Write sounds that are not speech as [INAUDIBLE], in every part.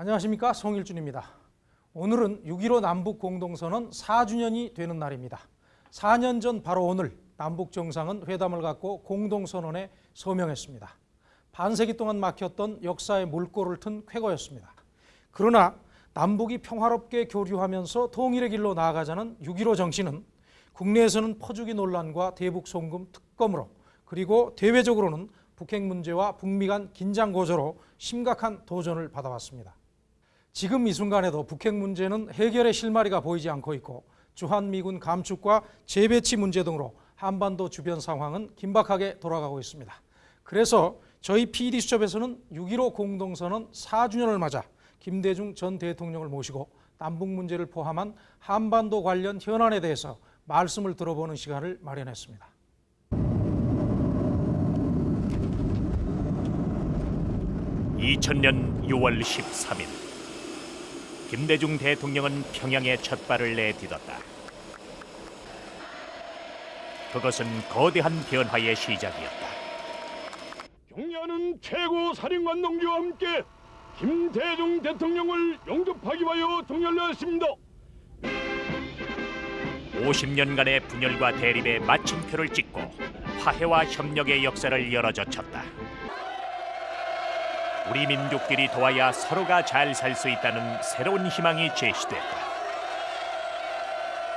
안녕하십니까 송일준입니다. 오늘은 6.15 남북 공동선언 4주년이 되는 날입니다. 4년 전 바로 오늘 남북 정상은 회담을 갖고 공동선언에 서명했습니다. 반세기 동안 막혔던 역사의 물꼬를 튼 쾌거였습니다. 그러나 남북이 평화롭게 교류하면서 통일의 길로 나아가자는 6.15 정신은 국내에서는 퍼주기 논란과 대북 송금 특검으로 그리고 대외적으로는 북핵 문제와 북미 간 긴장 고조로 심각한 도전을 받아왔습니다. 지금 이 순간에도 북핵 문제는 해결의 실마리가 보이지 않고 있고 주한미군 감축과 재배치 문제 등으로 한반도 주변 상황은 긴박하게 돌아가고 있습니다. 그래서 저희 PD수첩에서는 6.15 공동선언 4주년을 맞아 김대중 전 대통령을 모시고 남북 문제를 포함한 한반도 관련 현안에 대해서 말씀을 들어보는 시간을 마련했습니다. (2000년 6월 13일) 김대중 대통령은 평양에 첫 발을 내딛었다. 그것은 거대한 변화의 시작이었다. 경야는 최고 사령관 동지와 함께 김대중 대통령을 영접하기 위하여 동열하였습니다. 50년간의 분열과 대립에 마침표를 찍고 화해와 협력의 역사를 열어젖혔다. 우리 민족끼리 도와야 서로가 잘 살 수 있다는 새로운 희망이 제시됐다.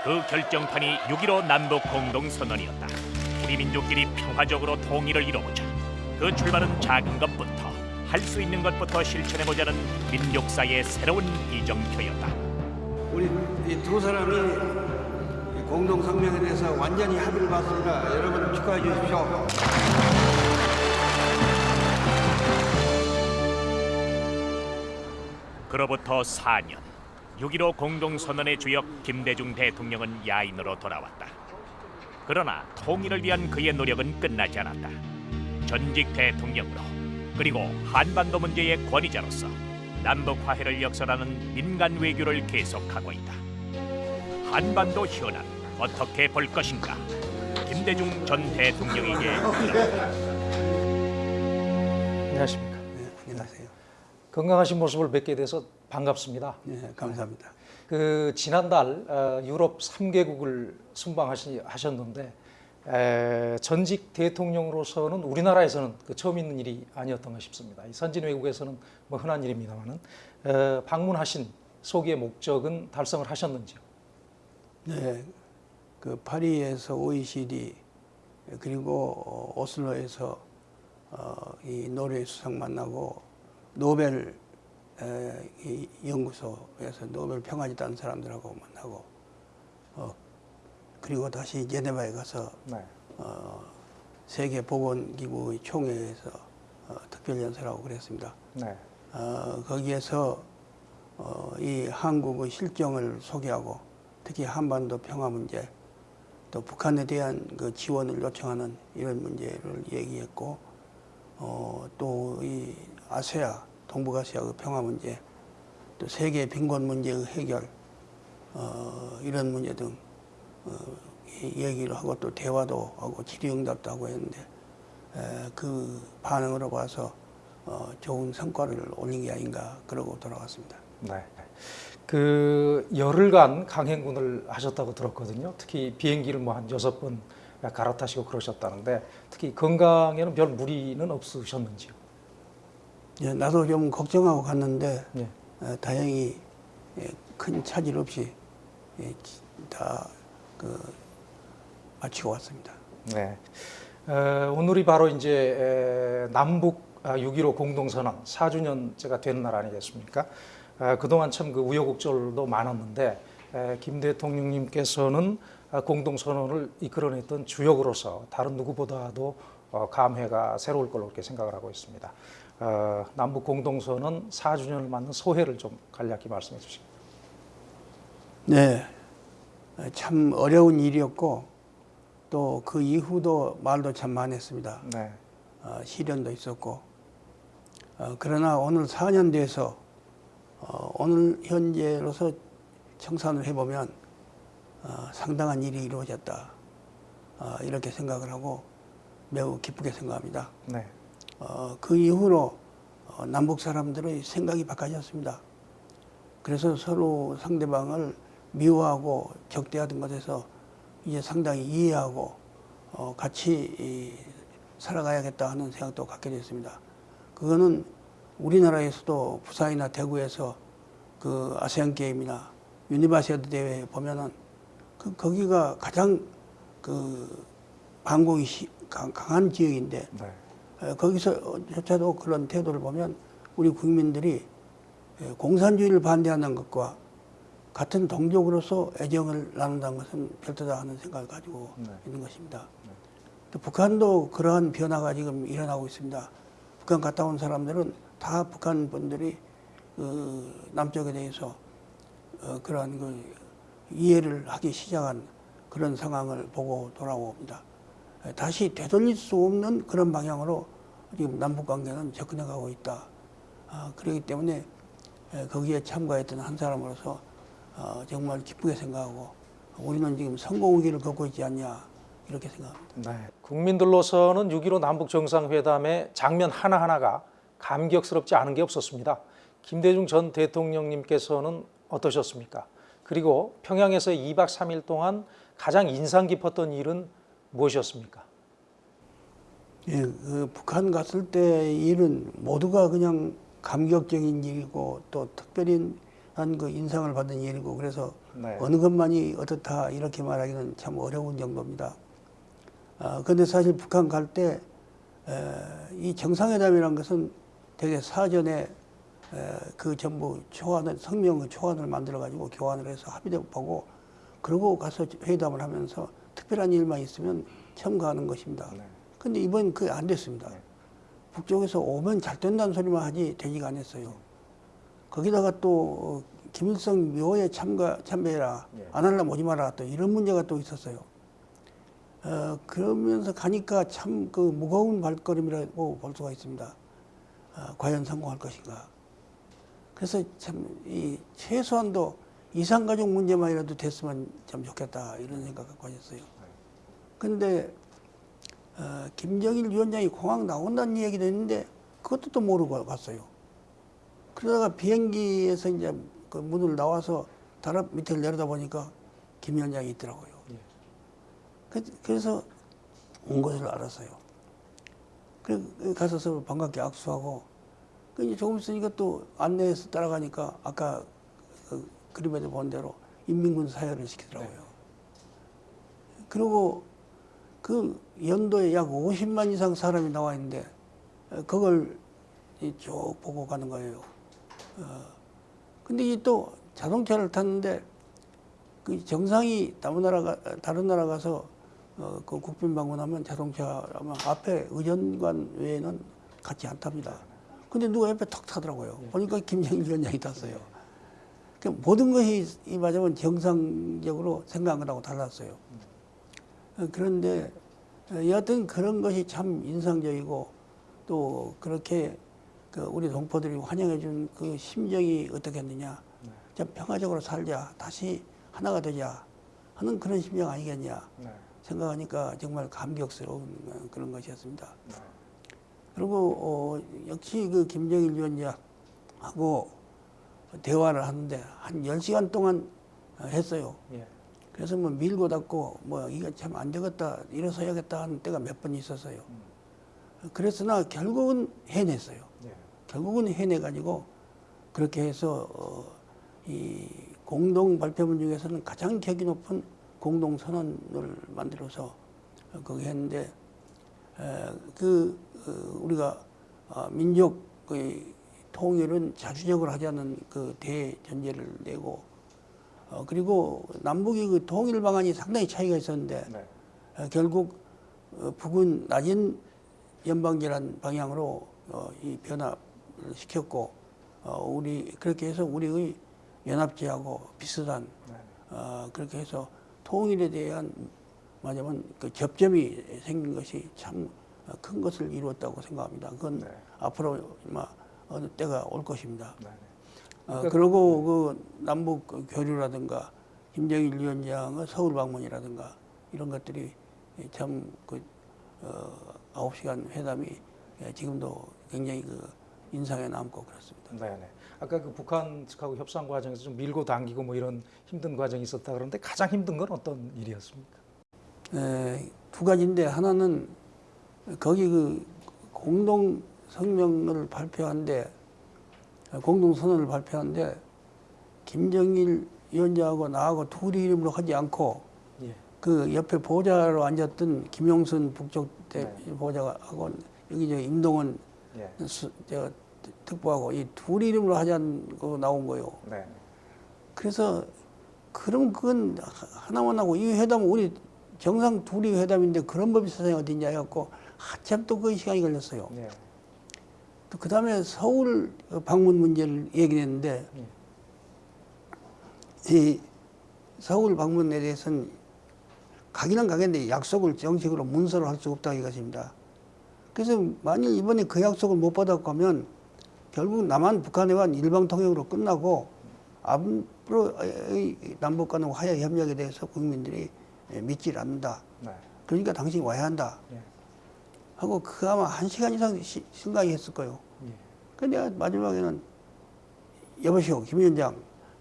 그 결정판이 6.15 남북 공동선언이었다. 우리 민족끼리 평화적으로 통일을 이뤄보자. 그 출발은 작은 것부터 할 수 있는 것부터 실천해보자는 민족사의 새로운 이정표였다. 우리 이 두 사람이 이 공동 성명에 대해서 완전히 합의를 봤습니다. 여러분 축하해 주십시오. 그로부터 4년 6.15 공동선언의 주역 김대중 대통령은 야인으로 돌아왔다. 그러나 통일을 위한 그의 노력은 끝나지 않았다. 전직 대통령으로 그리고 한반도 문제의 권위자로서 남북 화해를 역설하는 민간 외교를 계속하고 있다. 한반도 현안 어떻게 볼 것인가? 김대중 전 대통령에게 물었다. 안녕하십니까. 건강하신 모습을 뵙게 돼서 반갑습니다. 네, 감사합니다. 그 지난달 어, 유럽 3개국을 순방하셨는데 에, 전직 대통령으로서는 우리나라에서는 그 처음 있는 일이 아니었던가 싶습니다. 이 선진 외국에서는 뭐 흔한 일입니다만은 어, 방문하신 소기의 목적은 달성을 하셨는지요? 네, 그 파리에서 OECD 그리고 어, 오슬로에서 어, 이 노르웨이 수상 만나고 노벨 연구소에서 노벨 평화제 딴 사람들하고 만나고 어, 그리고 다시 제네바에 가서 네. 어, 세계 보건기구의 총회에서 어, 특별연설하고 그랬습니다. 네. 어, 거기에서 어, 이 한국의 실정을 소개하고 특히 한반도 평화 문제 또 북한에 대한 그 지원을 요청하는 이런 문제를 얘기했고 어, 또 이 아세아 동북아시아 그 평화 문제 또 세계 빈곤 문제의 해결 어, 이런 문제 등 어, 이 얘기를 하고 또 대화도 하고 질의응답도 하고 했는데 에, 그 반응으로 봐서 어, 좋은 성과를 올린 게 아닌가 그러고 돌아왔습니다. 네. 그 열흘간 강행군을 하셨다고 들었거든요. 특히 비행기를 뭐 한 여섯 번 갈아타시고 그러셨다는데 특히 건강에는 별 무리는 없으셨는지요? 예, 나도 좀 걱정하고 갔는데 예. 에, 다행히 예, 큰 차질 없이 예, 다그 마치고 왔습니다. 네. 어, 오늘이 바로 이제 에, 남북 아, 6.15 공동선언 4주년째가 되는 날 아니겠습니까? 아, 그동안 참 그 우여곡절도 많았는데 에, 김 대통령님께서는 아, 공동선언을 이끌어냈던 주역으로서 다른 누구보다도 어, 감회가 새로울 걸로 그렇게 생각을 하고 있습니다. 어, 남북 공동선언 4주년을 맞는 소회를 좀 간략히 말씀해 주시죠. 네, 에, 참 어려운 일이었고 또 그 이후도 말도 참 많았습니다. 네. 어, 시련도 있었고 어, 그러나 오늘 4년 돼서 어, 오늘 현재로서 청산을 해보면 어, 상당한 일이 이루어졌다 어, 이렇게 생각을 하고 매우 기쁘게 생각합니다. 네. 어, 그 이후로 어, 남북 사람들의 생각이 바뀌었습니다. 그래서 서로 상대방을 미워하고 적대하던 것에서 이제 상당히 이해하고 어, 같이 이, 살아가야겠다 하는 생각도 갖게 됐습니다. 그거는 우리나라에서도 부산이나 대구에서 그 아시안 게임이나 유니버시아드 대회 보면은 그 거기가 가장 그 반공이 강- 강한 지역인데 네. 에, 거기서조차도 그런 태도를 보면 우리 국민들이 에, 공산주의를 반대하는 것과 같은 동족으로서 애정을 나눈다는 것은 별도다 하는 생각을 가지고 네. 있는 것입니다. 또 북한도 그러한 변화가 지금 일어나고 있습니다. 북한 갔다 온 사람들은 다 북한 분들이 그 남쪽에 대해서 어, 그러한 그 이해를 하기 시작한 그런 상황을 보고 돌아옵니다. 에, 다시 되돌릴 수 없는 그런 방향으로 지금 남북 관계는 접근해가고 있다. 아, 그렇기 때문에 에, 거기에 참가했던 한 사람으로서 어, 정말 기쁘게 생각하고 우리는 지금 성공의 길을 걷고 있지 않냐 이렇게 생각합니다. 네. 국민들로서는 6.15 남북 정상회담의 장면 하나하나가 감격스럽지 않은 게 없었습니다. 김대중 전 대통령님께서는 어떠셨습니까? 그리고 평양에서 2박 3일 동안 가장 인상 깊었던 일은 무엇이었습니까? 예, 그 북한 갔을 때 일은 모두가 그냥 감격적인 일이고 또 특별히 한그 인상을 받은 일이고 그래서 네. 어느 것만이 어떻다 이렇게 말하기는 참 어려운 정도입니다. 아, 근데 사실 북한 갈 때 이 정상회담이라는 것은 되게 사전에 에, 그 전부 초안을 성명 초안을 만들어 가지고 교환을 해서 합의도 보고 그러고 가서 회담을 하면서 특별한 일만 있으면 첨가하는 것입니다. 네. 근데 이번 그게 안 됐습니다. 북쪽에서 오면 잘 된다는 소리만 하지 되지가 않았어요. 거기다가 또 어, 김일성 묘에 참가 참배해라 예. 안 하려면 오지 마라 또 이런 문제가 또 있었어요. 어, 그러면서 가니까 참 그 무거운 발걸음이라고 볼 수가 있습니다. 어, 과연 성공할 것인가. 그래서 참 이 최소한도 이상가족 문제만이라도 됐으면 참 좋겠다 이런 생각 갖고 하셨어요. 근데 어, 김정일 위원장이 공항 나온다는 얘기도 했는데 그것도 또 모르고 갔어요. 그러다가 비행기에서 이제 그 문을 나와서 다락 밑을 내려다 보니까 김 위원장이 있더라고요. 그- 그래서 온 것을 알았어요. 그래 가서 서로 반갑게 악수하고 그 이제 조금 있으니까 또 안내해서 따라가니까 아까 그 그림에도 본 대로 인민군 사열을 시키더라고요. 그리고 그 연도에 약 50만 이상 사람이 나와 있는데 어, 그걸 이쭉 보고 가는 거예요. 어, 근데 이 또 자동차를 탔는데 그 정상이 다른 나라 가 다른 나라 가서 어, 그 국빈 방문하면 자동차 아마 앞에 의전관 외에는 같이 안 탑니다. 근데 누가 옆에 턱 타더라고요. 보니까 김정일 위원장이 탔어요. 그 모든 것이 이 맞으면 정상적으로 생각한 거하고 달랐어요. 어, 그런데 어, 여하튼 그런 것이 참 인상적이고 또 그렇게 그 우리 동포들이 환영해 준 그 심정이 어떻겠느냐. 좀 평화적으로 살자. 다시 하나가 되자. 하는 그런 심정 아니겠냐. 생각하니까 정말 감격스러운 어, 그런 것이었습니다. 그리고 어, 역시 그 김정일 위원장하고 대화를 하는데 한 10시간 동안 어, 했어요. 예. 그래서 뭐 밀고 닦고 뭐 이거 참 안 되겠다 일어서야겠다 하는 때가 몇 번 있었어요. 그랬으나 결국은 해냈어요. 예. 결국은 해내가지고 그렇게 해서 어, 이 공동 발표문 중에서는 가장 격이 높은 공동 선언을 만들어서 어, 거기 했는데 에, 그 어, 우리가 어, 민족 의 통일은 자주적으로 하자는 그 대전제를 내고 어, 그리고 남북이 그 통일 방안이 상당히 차이가 있었는데 네. 어, 결국 어, 북은 낮은 연방제란 방향으로 어, 이 변화를 시켰고 어, 우리 그렇게 해서 우리의 연합제하고 비슷한 네. 어, 그렇게 해서 통일에 대한 말하자면 그 접점이 생긴 것이 참 큰 것을 이루었다고 생각합니다. 그건 네. 앞으로 어느 때가 올 것입니다. 네. 어, 그리고 그 남북 그 교류라든가 김정일 위원장의 서울 방문이라든가 이런 것들이 참그 어, 9시간 회담이 예, 지금도 굉장히 그 인상에 남고 그렇습니다. 네네. 아까 그 북한 측하고 협상 과정에서 좀 밀고 당기고 뭐 이런 힘든 과정이 있었다 그러는데 가장 힘든 건 어떤 일이었습니까? 에, 두 가지인데 하나는 거기 그 공동 성명을 발표한데 공동 선언을 발표한데 김정일 위원장하고 나하고 둘이 이름으로 하지 않고 예. 그 옆에 보좌로 앉았던 김용순 북쪽 대 보좌하고 여기 저 임동원 예. 수, 저 특보하고 이 둘 이름으로 하자고 나온 거요. 네. 그래서 그럼 그건 하나만 하고 이 회담은 우리 정상 둘이 회담인데 그런 법이 세상에 어디 있냐 해갖고 한참 또 그 시간이 걸렸어요. 예. 또그 다음에 서울 방문 문제를 얘기했는데 이 서울 방문에 대해서는 가기는 가겠는데 약속을 정식으로 문서로 할 수 없다 이것입니다. 그래서 만일 이번에 그 약속을 못 받았고 하면 결국 남한 북한에 관한 일방 통역으로 끝나고 앞으로 남북 간의 화해 협력에 대해서 국민들이 믿질 않는다. 네. 그러니까 당신이 와야 한다. 예. 하고 그 아마 한 시간 이상 시- 생각이 했을 거예요. 예. 근데 내가 마지막에는 여보시오 김 위원장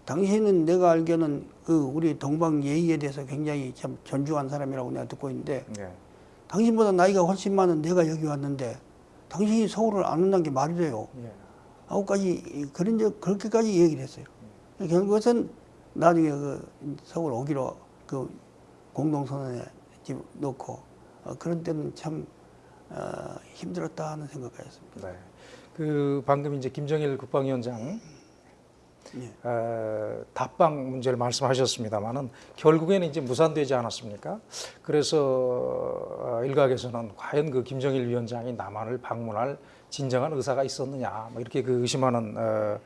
당신은 내가 알기에는 그 우리 동방 예의에 대해서 굉장히 참 존중한 사람이라고 내가 듣고 있는데 예. 당신보다 나이가 훨씬 많은 내가 여기 왔는데 당신이 서울을 안 온다는 게 말이 돼요. 예. 아홉까지 그런 적 그렇게까지 얘기를 했어요. 결국은 나중에 그 서울 오기로 그 공동선언에 집 넣고 어, 그런 때는 참 어, 힘들었다 하는 생각을 했습니다. 네. 그 방금 이제 김정일 국방위원장 예. 어, 답방 문제를 말씀하셨습니다만은 결국에는 이제 무산되지 않았습니까? 그래서 어, 일각에서는 과연 그 김정일 위원장이 남한을 방문할 진정한 의사가 있었느냐, 뭐 이렇게 그 의심하는 어,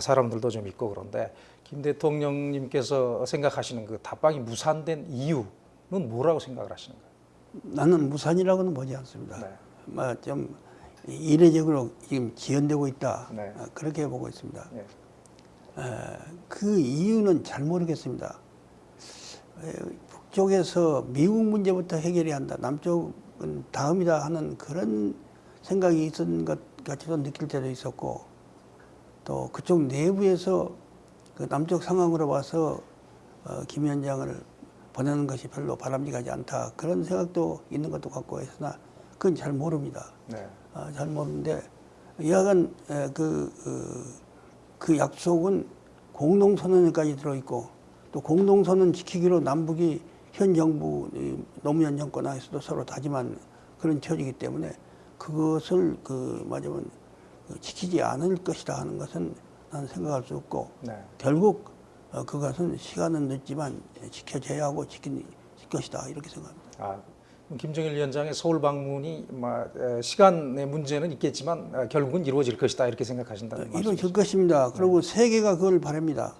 사람들도 좀 있고 그런데 김 대통령님께서 생각하시는 그 답방이 무산된 이유는 뭐라고 생각을 하시는가요? 나는 무산이라고는 보지 않습니다. 네. 뭐좀 이례적으로 지금 지연되고 있다. 네. 어, 그렇게 보고 있습니다. 예. 그 이유는 잘 모르겠습니다. 에, 북쪽에서 미국 문제부터 해결해야 한다. 남쪽은 다음이다 하는 그런 생각이 있었는 것 같이도 느낄 때도 있었고 또 그쪽 내부에서 그 남쪽 상황으로 봐서 어, 김 위원장을 보내는 것이 별로 바람직하지 않다. 그런 생각도 있는 것도 같고 했으나 그건 잘 모릅니다. 네. 아, 잘 모르는데 여하간 에, 그, 어, 그 약속은 공동선언에까지 들어있고 또 공동선언 지키기로 남북이 현 정부 이 노무현 정권 하에서도 서로 다짐한 그런 처지이기 때문에 그것을 그 맞으면 그 지키지 않을 것이다 하는 것은 나는 생각할 수 없고 네. 결국 어, 그것은 시간은 늦지만 지켜져야 하고 지킬 것이다 이렇게 생각합니다. 아, 김정일 위원장의 서울 방문이 시간의 문제는 있겠지만 어, 결국은 이루어질 것이다 이렇게 생각하신다는 말씀이죠? 이루어질 것입니다. 그리고 세계가 그걸 바랍니다.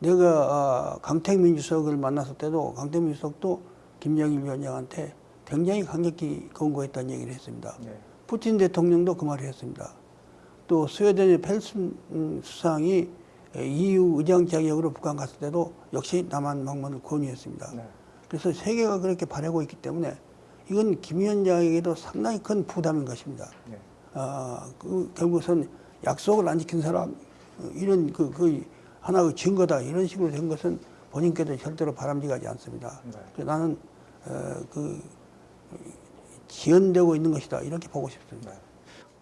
내가 아, 강택민 주석을 만났을 때도 강택민 주석도 김정일 위원장한테 굉장히 강력히 권고했다는 얘기를 했습니다. 네. 푸틴 대통령도 그 말을 했습니다. 또 스웨덴의 펠슨 음, 수상이 EU 의장 자격으로 북한 갔을 때도 역시 남한 방문을 권유했습니다. 네. 그래서 세계가 그렇게 바라고 있기 때문에 이건 김 위원장에게도 상당히 큰 부담인 것입니다. 네. 아, 그 결국은 약속을 안 지킨 사람 어, 이런 그, 그 하나의 증거다 이런 식으로 된 것은 본인께도 절대로 바람직하지 않습니다. 네. 나는 어, 그 지연되고 있는 것이다 이렇게 보고 싶습니다.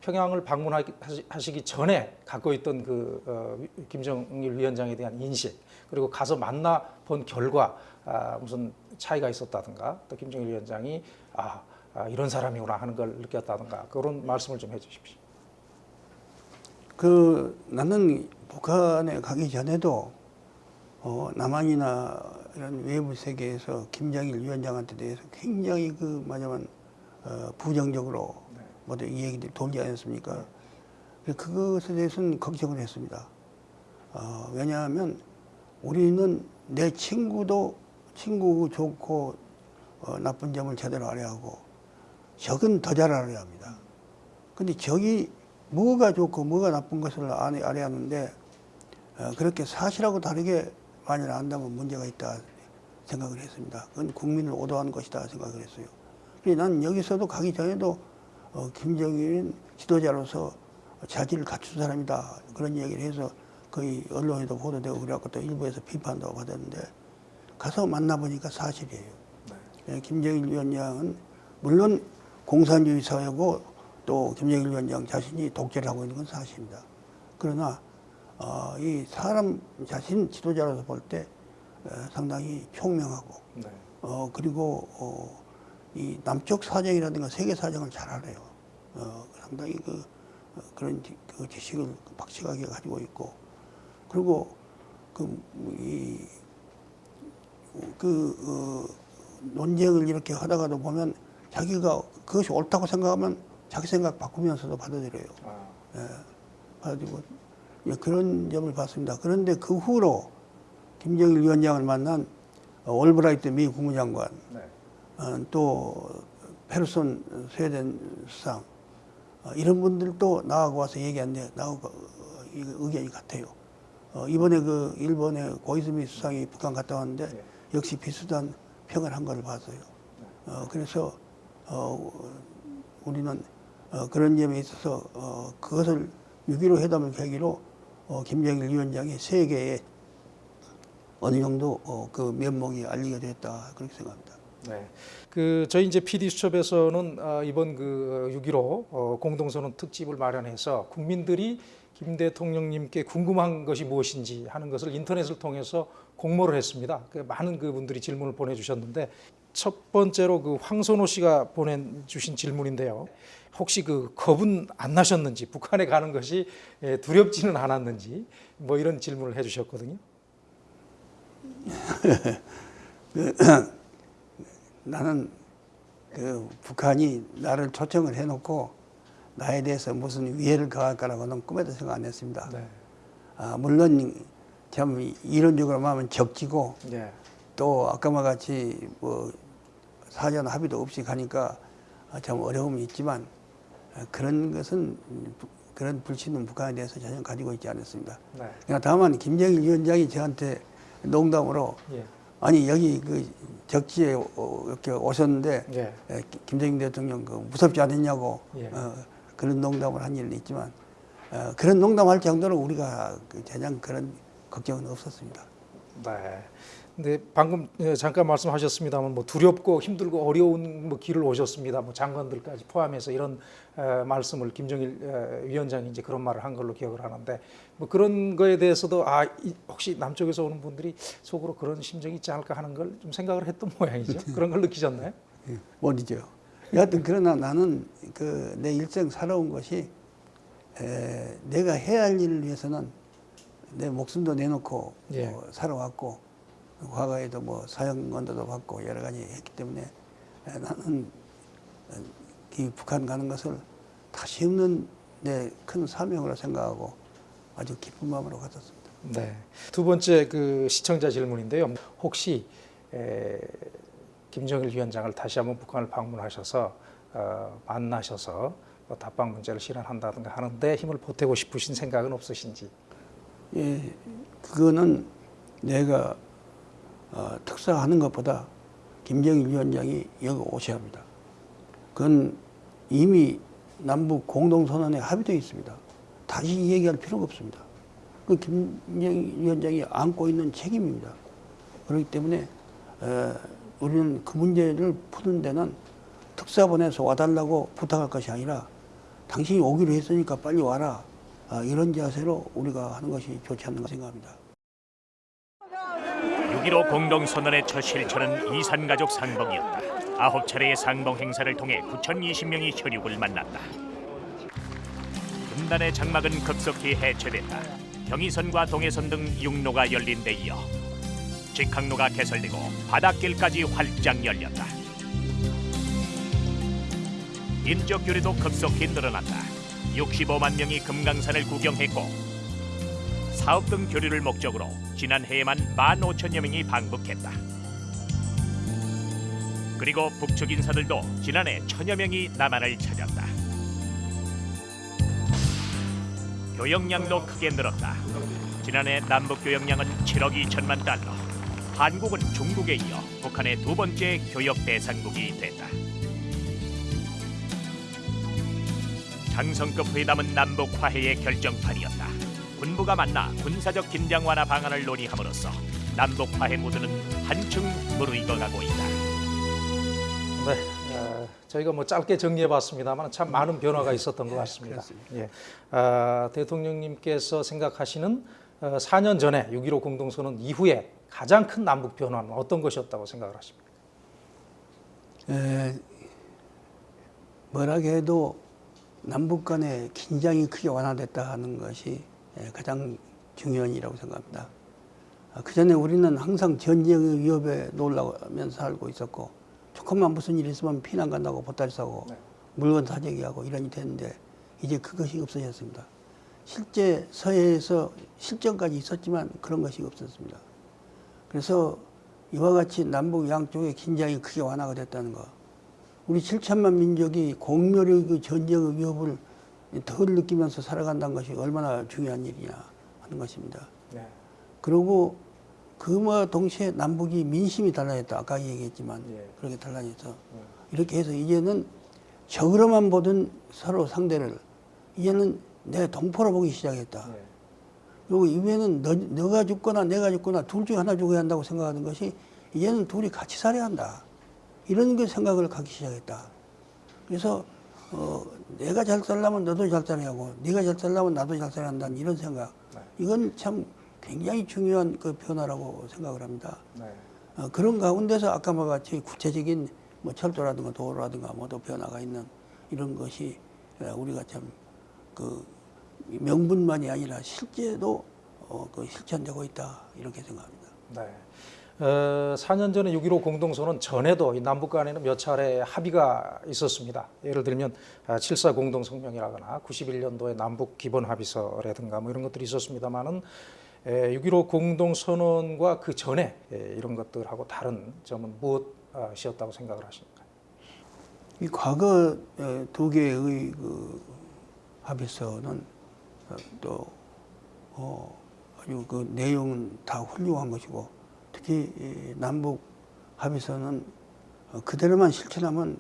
네. 평양을 방문하시기 전에 갖고 있던 그 어, 위- 김정일 위원장에 대한 인식 그리고 가서 만나 본 결과 아, 무슨 차이가 있었다든가 또 김정일 위원장이 아, 아, 이런 사람이구나 하는 걸 느꼈다든가 그런 말씀을 좀 해주십시오. 그 나는 북한에 가기 전에도 어, 남한이나 이런 외부 세계에서 김정일 위원장한테 대해서 굉장히 그 말하자면 어, 부정적으로 모두 이 얘기들이 돌지 않았습니까? 그래서 그것에 대해서는 걱정을 했습니다. 어, 왜냐하면 우리는 내 친구도 친구 좋고 어, 나쁜 점을 제대로 알아야 하고 적은 더 잘 알아야 합니다. 근데 적이 뭐가 좋고 뭐가 나쁜 것을 알- 알아야 하는데 어, 그렇게 사실하고 다르게 만일 안다면 문제가 있다 생각을 했습니다. 그건 국민을 오도하는 것이다 생각을 했어요. 난 여기서도 가기 전에도 어, 김정일은 지도자로서 자질을 갖춘 사람이다 그런 얘기를 해서 거의 언론에도 보도되고 그래갖고 또 일부에서 비판도 받았는데 가서 만나보니까 사실이에요. 예, 김정일 위원장은 물론 공산주의 사회고 또 김정일 위원장 자신이 독재를 하고 있는 건 사실입니다. 그러나 어, 이 사람 자신 지도자로서 볼 때 상당히 총명하고 네. 어, 그리고 어, 이 남쪽 사정이라든가 세계 사정을 잘 알아요. 어, 상당히 그 어, 그런 지- 그 지식을 박식하게 가지고 있고 그리고 그 이 그 어, 논쟁을 이렇게 하다가도 보면 자기가 그것이 옳다고 생각하면 자기 생각 바꾸면서도 받아들여요. 예, 받아들이고 예, 그런 점을 봤습니다. 그런데 그 후로 김정일 위원장을 만난 어, 올브라이트 미 국무장관 네. 어, 또 페르손 스웨덴 수상 어, 이런 분들도 나하고 와서 얘기한데 나하고 의견이 같아요. 어, 이번에 그 일본의 고이즈미 수상이 북한 갔다 왔는데 네. 역시 비슷한 평을 한 걸 봤어요. 어, 그래서 어, 우리는 어, 그런 점에 있어서 어, 그것을 6.15 회담을 계기로 어, 김정일 위원장이 세계에 어느 정도 어, 그 면목이 알리게 됐다 그렇게 생각합니다. 네. 그 저희 이제 PD 수첩에서는 아, 이번 그 6.15 어, 공동선언 특집을 마련해서 국민들이 김 대통령님께 궁금한 것이 무엇인지 하는 것을 인터넷을 통해서 공모를 했습니다. 그 많은 그 분들이 질문을 보내주셨는데 첫 번째로 그 황선호 씨가 보내주신 질문인데요. 혹시 그 겁은 안 나셨는지 북한에 가는 것이 예, 두렵지는 않았는지 뭐 이런 질문을 해주셨거든요. [LAUGHS] 나는 그 북한이 나를 초청을 해놓고 나에 대해서 무슨 위해를 가할 거라고는 꿈에도 생각 안 했습니다. 네. 아, 물론 참 이론적으로 말하면 적지고 예. 또 아까와 같이 뭐 사전 합의도 없이 가니까 아, 참 어려움이 있지만 아, 그런 것은 부- 그런 불신은 북한에 대해서 전혀 가지고 있지 않았습니다. 네. 그러니까 다만 김정일 위원장이 저한테 농담으로 예. 아니 여기 그 적지에 어, 이렇게 오셨는데 예. 에, 기- 김정일 대통령 그 무섭지 않았냐고 예. 어, 그런 농담을 한 일은 있지만 어, 그런 농담할 정도로 우리가 그 전혀 그런 걱정은 없었습니다. 네. 근데 방금 예, 잠깐 말씀하셨습니다만 뭐 두렵고 힘들고 어려운 뭐 길을 오셨습니다. 뭐 장관들까지 포함해서 이런 에, 말씀을 김정일 에, 위원장이 이제 그런 말을 한 걸로 기억을 하는데 뭐 그런 거에 대해서도 아 이- 혹시 남쪽에서 오는 분들이 속으로 그런 심정이 있지 않을까 하는 걸 좀 생각을 했던 [LAUGHS] 모양이죠. [LAUGHS] 그런 걸 느끼셨나요? 예, 모르죠. 여하튼 그러나 나는 그 내 일생 살아온 것이 에, 내가 해야 할 일을 위해서는 내 목숨도 내놓고 예. 뭐 살아왔고 과거에도 뭐 사형언도도 받고 여러 가지 했기 때문에 에, 나는 어, 이 북한 가는 것을 다시 없는 내 큰 사명으로 생각하고 아주 기쁜 마음으로 갔었습니다. 네. 두 번째 그 시청자 질문인데요. 혹시 에, 김정일 위원장을 다시 한번 북한을 방문하셔서 어, 만나셔서 뭐 답방 문제를 실현한다든가 하는데 힘을 보태고 싶으신 생각은 없으신지? 예, 그거는 내가 어, 특사하는 것보다 김정일 위원장이 여기 오셔야 합니다. 그건 이미 남북 공동선언에 합의되어 있습니다. 다시 얘기할 필요가 없습니다. 그 김정일 위원장이 안고 있는 책임입니다. 그렇기 때문에 에, 우리는 그 문제를 푸는 데는 특사 보내서 와달라고 부탁할 것이 아니라 당신이 오기로 했으니까 빨리 와라. 아, 이런 자세로 우리가 하는 것이 좋지 않는가 생각합니다. 6.15 공동선언의 첫 실천은 이산가족 상봉이었다. 아홉 차례의 상봉 행사를 통해 9,020명이 혈육을 만났다. 분단의 장막은 급속히 해체됐다. 경의선과 동해선 등 육로가 열린 데 이어 직항로가 개설되고 바닷길까지 활짝 열렸다. 인적 교류도 급속히 늘어났다. 65만 명이 금강산을 구경했고 사업 등 교류를 목적으로 지난해에만 15,000여 명이 방북했다. 그리고 북측 인사들도 지난해 천여 명이 남한을 찾았다. 교역량도 크게 늘었다. 지난해 남북 교역량은 7억 2천만 달러. 한국은 중국에 이어 북한의 두 번째 교역 대상국이 됐다. 장성급 회담은 남북 화해의 결정판이었다. 군부가 만나 군사적 긴장 완화 방안을 논의함으로써 남북 화해 모드는 한층 무르익어가고 있다. 네, 어, 저희가 뭐 짧게 정리해봤습니다만 참 많은 변화가 있었던 것 같습니다. 예, 아, 대통령님께서 생각하시는 어, 4년 전에 6.15 공동선언 이후에 가장 큰 남북 변화는 어떤 것이었다고 생각을 하십니까? 에, 뭐라 해도 남북 간의 긴장이 크게 완화됐다 하는 것이 에, 가장 중요한 일이라고 생각합니다. 그 전에 우리는 항상 전쟁의 위협에 놀라면서 살고 있었고 조금만 무슨 일 있으면 피난 간다고 보따리 싸고 네. 물건 사재기 하고 이런이 됐는데 이제 그것이 없어졌습니다. 실제 서해에서 실전까지 있었지만 그런 것이 없었습니다. 그래서 이와 같이 남북 양쪽의 긴장이 크게 완화가 됐다는 거. 우리 7천만 민족이 공멸의 그 전쟁의 위협을 덜 느끼면서 살아간다는 것이 얼마나 중요한 일이냐 하는 것입니다. 네. 그리고 그와 동시에 남북이 민심이 달라졌다. 아까 얘기했지만 예. 그렇게 달라져서 이렇게 해서 이제는 적으로만 보던 서로 상대를 이제는 내 동포로 보기 시작했다. 예. 그리고 이후에는 너, 너가 죽거나 내가 죽거나 둘 중에 하나 죽어야 한다고 생각하는 것이 이제는 둘이 같이 살아야 한다. 이런 그 생각을 갖기 시작했다. 그래서 어, 내가 잘 살려면 너도 잘 살아야 하고 네가 잘 살려면 나도 잘 살아야 한다는 이런 생각. 이건 참 굉장히 중요한 그 변화라고 생각을 합니다. 네. 어, 그런 가운데서 아까 뭐 같이 구체적인 뭐 철도라든가 도로라든가 뭐또 변화가 있는 이런 것이 어, 우리가 참 그 명분만이 아니라 실제도 어, 그 실천되고 있다 이렇게 생각합니다. 네. 어, 4년 전에 6.15 공동선언 전에도 이 남북 간에는 몇 차례 합의가 있었습니다. 예를 들면 7.4 공동성명이라거나 91년도에 남북 기본 합의서라든가 뭐 이런 것들이 있었습니다만은 6.15 공동선언과 그 전에 에, 이런 것들하고 다른 점은 무엇이었다고 생각을 하십니까? 이 과거 어, 두 개의 그 합의서는 어, 또 어, 아주 그 내용은 다 훌륭한 것이고 특히 이 남북 합의서는 어, 그대로만 실천하면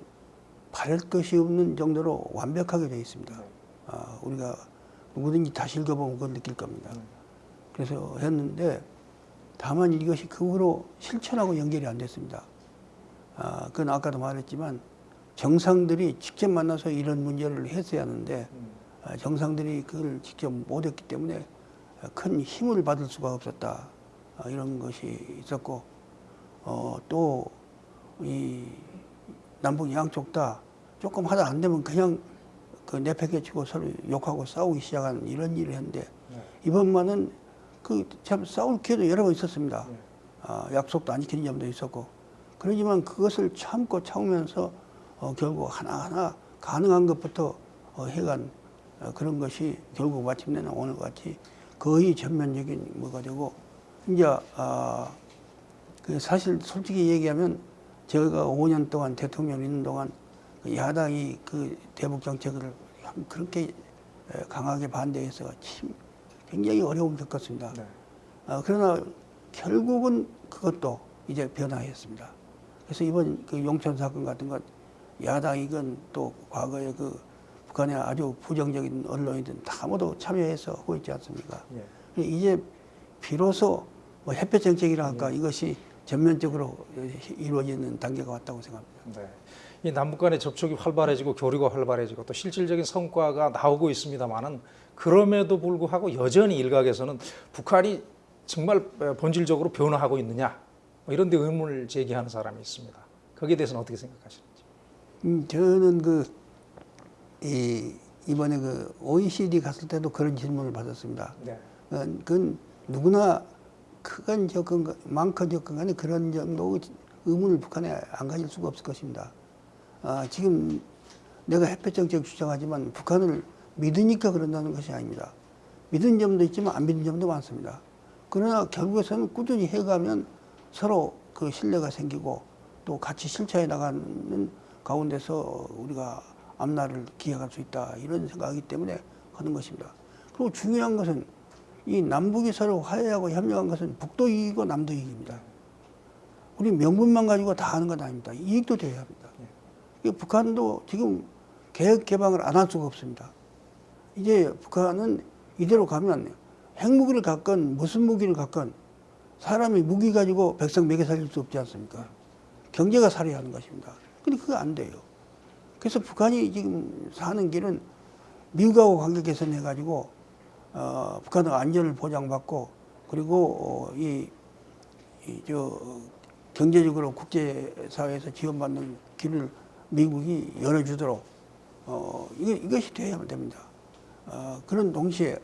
바랄 것이 없는 정도로 완벽하게 되어 있습니다. 아, 우리가 누구든지 다시 읽어보면 그걸 느낄 겁니다. 그래서 했는데 다만 이것이 그 후로 실천하고 연결이 안 됐습니다. 아, 그건 아까도 말했지만 정상들이 직접 만나서 이런 문제를 했어야 하는데 아, 정상들이 그걸 직접 못했기 때문에 큰 힘을 받을 수가 없었다 아, 이런 것이 있었고 어, 또 이 남북 양쪽 다 조금 하다 안 되면 그냥 그 내팽개치고 서로 욕하고 싸우기 시작하는 이런 일을 했는데 이번만은 그 참 싸울 기회도 여러 번 있었습니다. 아, 약속도 안 지키는 점도 있었고. 그러지만 그것을 참고 참으면서 어, 결국 하나하나 가능한 것부터 어, 해간 어, 그런 것이 결국 마침내는 오늘 같이 거의 전면적인 뭐가 되고 이제 아, 그 사실 솔직히 얘기하면 제가 5년 동안 대통령 있는 동안 그 야당이 그 대북 정책을 그렇게 에, 강하게 반대해서 참 굉장히 어려움을 겪었습니다. 네. 아, 그러나 결국은 그것도 이제 변화했습니다. 그래서 이번 그 용천 사건 같은 것 야당이건 또 과거에 그 북한의 아주 부정적인 언론이든 다 모두 참여해서 하고 있지 않습니까? 예. 이제 비로소 뭐 햇볕 정책이라 할까 이것이 전면적으로 이루어지는 단계가 왔다고 생각합니다. 네. 이 남북 간의 접촉이 활발해지고 교류가 활발해지고 또 실질적인 성과가 나오고 있습니다만은 그럼에도 불구하고 여전히 일각에서는 북한이 정말 본질적으로 변화하고 있느냐 뭐 이런 데 의문을 제기하는 사람이 있습니다. 거기에 대해서는 어떻게 생각하시는지? 음, 저는 그, 이, 이번에 그 OECD 갔을 때도 그런 질문을 받았습니다. 네. 어, 그건 누구나 크건 적건 많건 적건 간에 그런 정도 의문을 북한에 안 가질 수가 없을 것입니다. 아, 지금 내가 햇볕 정책 주장하지만 북한을 믿으니까 그런다는 것이 아닙니다. 믿은 점도 있지만 안 믿은 점도 많습니다. 그러나 결국에서는 꾸준히 해가면 서로 그 신뢰가 생기고 또 같이 실천해 나가는 가운데서 우리가 앞날을 기획할 수 있다 이런 생각이기 때문에 하는 것입니다. 그리고 중요한 것은 이 남북이 서로 화해하고 협력한 것은 북도 이익이고 남도 이익입니다. 우리 명분만 가지고 다 하는 건 아닙니다. 이익도 돼야 합니다. 이 북한도 지금 개혁 개방을 안 할 수가 없습니다. 이제 북한은 이대로 가면 핵무기를 갖건 무슨 무기를 갖건 사람이 무기 가지고 백성 먹여 살릴 수 없지 않습니까? 경제가 살아야 하는 것입니다. 근데 그거 안 돼요. 그래서 북한이 지금 사는 길은 미국하고 관계 개선해 가지고 어, 북한의 안전을 보장받고 그리고 어, 이, 이, 저, 경제적으로 국제사회에서 지원받는 길을 미국이 열어주도록 어, 이거, 이것이 돼야만 됩니다. 어, 그런 동시에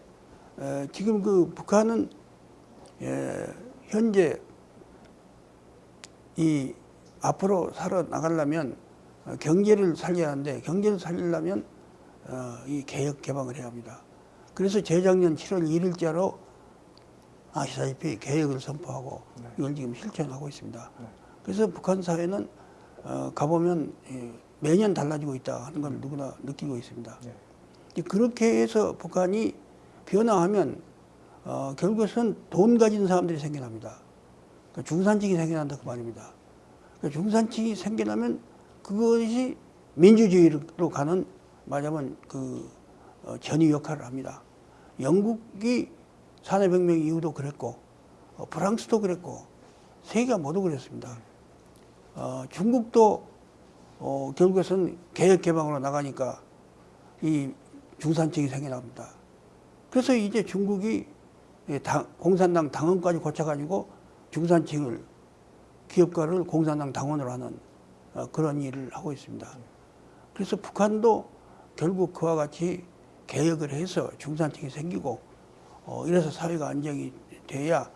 에, 지금 그 북한은 예, 현재 이 앞으로 살아 나가려면 어, 경제를 살려야 하는데 경제를 살리려면 어, 이 개혁 개방을 해야 합니다. 그래서 재작년 7월 1일자로 아시다시피 개혁을 선포하고 이걸 지금 실천하고 있습니다. 그래서 북한 사회는 어, 가보면 예, 매년 달라지고 있다 하는 걸 누구나 느끼고 있습니다. 네. 그렇게 해서 북한이 변화하면 어, 결국은 돈 가진 사람들이 생겨납니다. 그러니까 중산층이 생겨난다 그 말입니다. 그러니까 중산층이 생겨나면 그것이 민주주의로 가는 말하자면 그 어, 전위 역할을 합니다. 영국이 산업혁명 이후도 그랬고 어, 프랑스도 그랬고 세계가 모두 그랬습니다. 어, 중국도 어, 결국에는 개혁 개방으로 나가니까 이 중산층이 생겨납니다. 그래서 이제 중국이 이 당- 공산당 당원까지 고쳐가지고 중산층을 기업가를 공산당 당원으로 하는 어, 그런 일을 하고 있습니다. 그래서 북한도 결국 그와 같이 개혁을 해서 중산층이 생기고 어, 이래서 사회가 안정이 돼야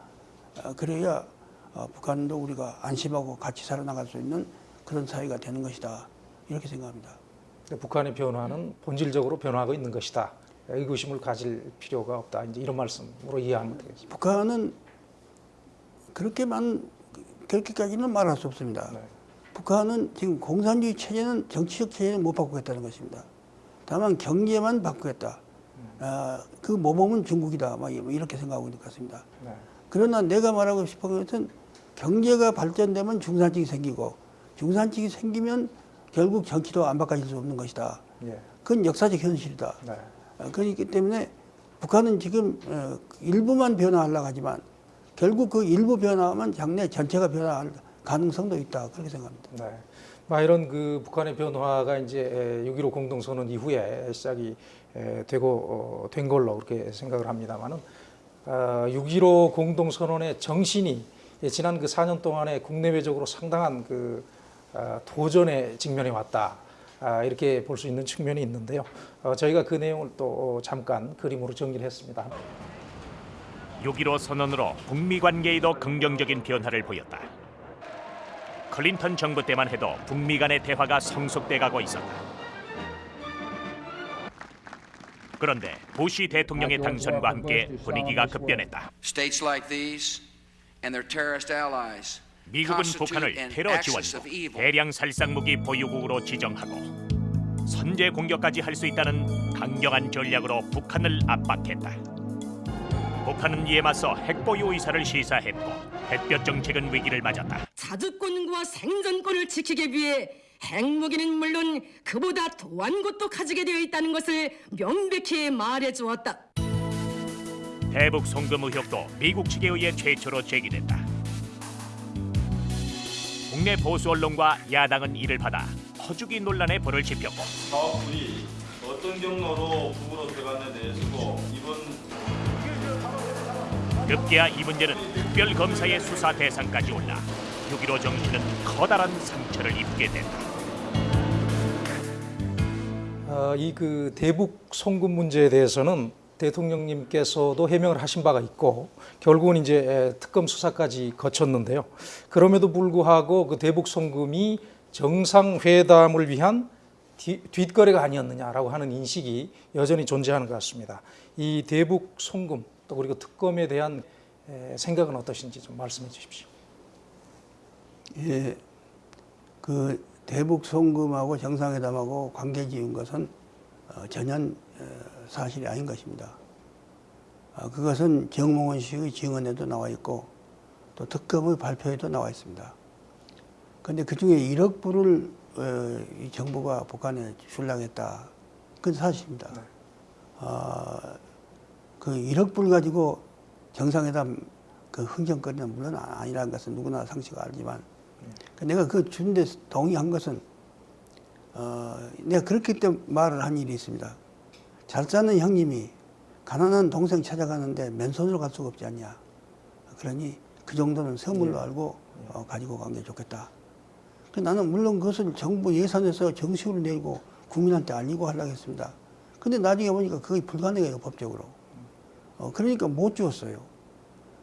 어, 그래야 어, 북한도 우리가 안심하고 같이 살아나갈 수 있는 그런 사회가 되는 것이다 이렇게 생각합니다. 북한의 변화는 본질적으로 변화하고 있는 것이다. 의구심을 가질 필요가 없다. 이제 이런 말씀으로 이해하면 되겠습니다. 북한은 그렇게만 그렇게까지는 말할 수 없습니다. 네. 북한은 지금 공산주의 체제는 정치적 체제는 못 바꾸겠다는 것입니다. 다만 경제만 바꾸겠다. 아, 그 모범은 중국이다. 막 이렇게 생각하고 있는 것 같습니다. 네. 그러나 내가 말하고 싶은 것은 경제가 발전되면 중산층이 생기고 중산층이 생기면 결국 정치도 안 바꿔질 수 없는 것이다. 예. 그건 역사적 현실이다. 네. 어, 그렇기 때문에 북한은 지금 어, 일부만 변화하려고 하지만 결국 그 일부 변화하면 장래 전체가 변화할 가능성도 있다. 그렇게 생각합니다. 네. 막 이런 그 북한의 변화가 이제 6.15 공동선언 이후에 시작이 에, 되고 어, 된 걸로 그렇게 생각을 합니다만은 6.15 공동선언의 정신이 예, 지난 그 4년 동안에 국내외적으로 상당한 그 아, 도전에 직면해 왔다. 아, 이렇게 볼 수 있는 측면이 있는데요. 어, 저희가 그 내용을 또 잠깐 그림으로 정리를 했습니다. 6.15 선언으로 북미 관계에도 긍정적인 변화를 보였다. 클린턴 정부 때만 해도 북미 간의 대화가 성숙돼 가고 있었다. 그런데 부시 대통령의 당선과 함께 분위기가 급변했다. States like these and their terrorist allies 미국은 북한을 테러 지원국. 대량 살상 무기 보유국으로 지정하고 선제 공격까지 할 수 있다는 강경한 전략으로 북한을 압박했다. 북한은 이에 맞서 핵보유 의사를 시사했고 햇볕 정책은 위기를 맞았다. 자주권과 생존권을 지키기 위해 핵무기는 물론 그보다 더한 것도 가지게 되어 있다는 것을 명백히 말해 주었다. 대북 송금 의혹도 미국 측에 의해 최초로 제기됐다. 국내 보수 언론과 야당은 이를 받아 허주기 논란에 불을 지폈고 사업부이 어떤 경로로 북으로 들어갔는에 대해서도 이번 급기야 이 문제는 특별 검사의 수사 대상까지 올라 6.15 정신은 커다란 상처를 입게 된다. 어, 이그 대북 송금 문제에 대해서는 대통령님께서도 해명을 하신 바가 있고 결국은 이제 에, 특검 수사까지 거쳤는데요. 그럼에도 불구하고 그 대북 송금이 정상회담을 위한 뒤- 뒷거래가 아니었느냐라고 하는 인식이 여전히 존재하는 것 같습니다. 이 대북 송금 또 그리고 특검에 대한 에, 생각은 어떠신지 좀 말씀해 주십시오. 예, 그 대북 송금하고 정상회담하고 관계 지은 것은 어, 전혀 어, 사실이 아닌 것입니다. 아, 그것은 정몽원 씨의 증언에도 나와 있고 또 특검의 발표에도 나와 있습니다. 그런데 그 중에 1억 불을 어, 이 정부가 북한에 출랑했다. 그건 사실입니다. 어, 그 1억 불 가지고 정상회담 그 흥정거리는 물론 아니라는 것은 누구나 상식 알지만 그 내가 그 준데 동의한 것은 어, 내가 그렇기 때문에 말을 한 일이 있습니다. 잘 사는 형님이 가난한 동생 찾아가는데 맨손으로 갈 수가 없지 않냐. 그러니 그 정도는 선물로 알고 어, 가지고 간 게 좋겠다. 그 나는 물론 그것을 정부 예산에서 정식으로 내고 국민한테 알리고 하려고 했습니다. 근데 나중에 보니까 그게 불가능해요, 법적으로. 어, 그러니까 못 주었어요.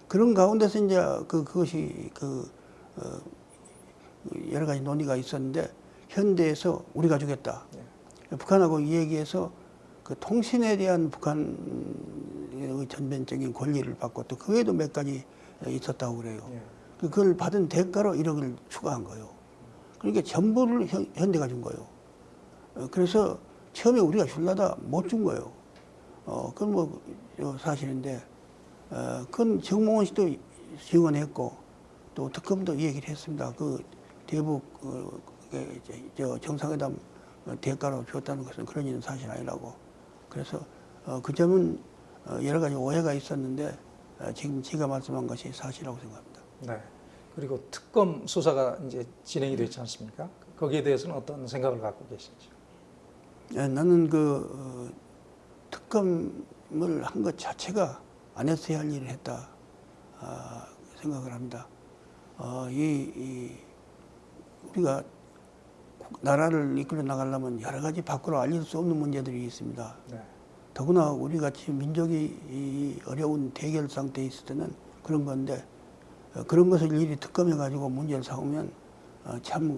그런 가운데서 이제 그, 그것이 그, 어, 여러 가지 논의가 있었는데 현대에서 우리가 주겠다. 북한하고 이 얘기해서 그 통신에 대한 북한의 전면적인 권리를 받고 또 그 외에도 몇 가지 있었다고 그래요. 그걸 받은 대가로 1억을 추가한 거예요. 그러니까 전부를 현, 현대가 준 거예요. 어, 그래서 처음에 우리가 줄라다 못 준 거예요. 어, 그건 뭐 어, 사실인데, 어, 그건 정몽원 씨도 지원했고, 또 특검도 이 얘기를 했습니다. 그 대북 어, 저 정상회담 어, 대가로 줬다는 것은 그런 일은 사실 아니라고. 그래서 어, 그 점은 어, 여러 가지 오해가 있었는데 어, 지금 제가 말씀한 것이 사실이라고 생각합니다. 네. 그리고 특검 수사가 이제 진행이 됐지 않습니까? 거기에 대해서는 어떤 생각을 갖고 계신지. 예, 나는 그 어, 특검을 한 것 자체가 안 했어야 할 일을 했다 아, 생각을 합니다. 어, 이, 이 우리가 국- 나라를 이끌어 나가려면 여러 가지 밖으로 알릴 수 없는 문제들이 있습니다. 네. 더구나 우리 같이 민족이 이 어려운 대결 상태에 있을 때는 그런 건데 어, 그런 것을 일이 특검해 가지고 문제를 삼으면 어, 참이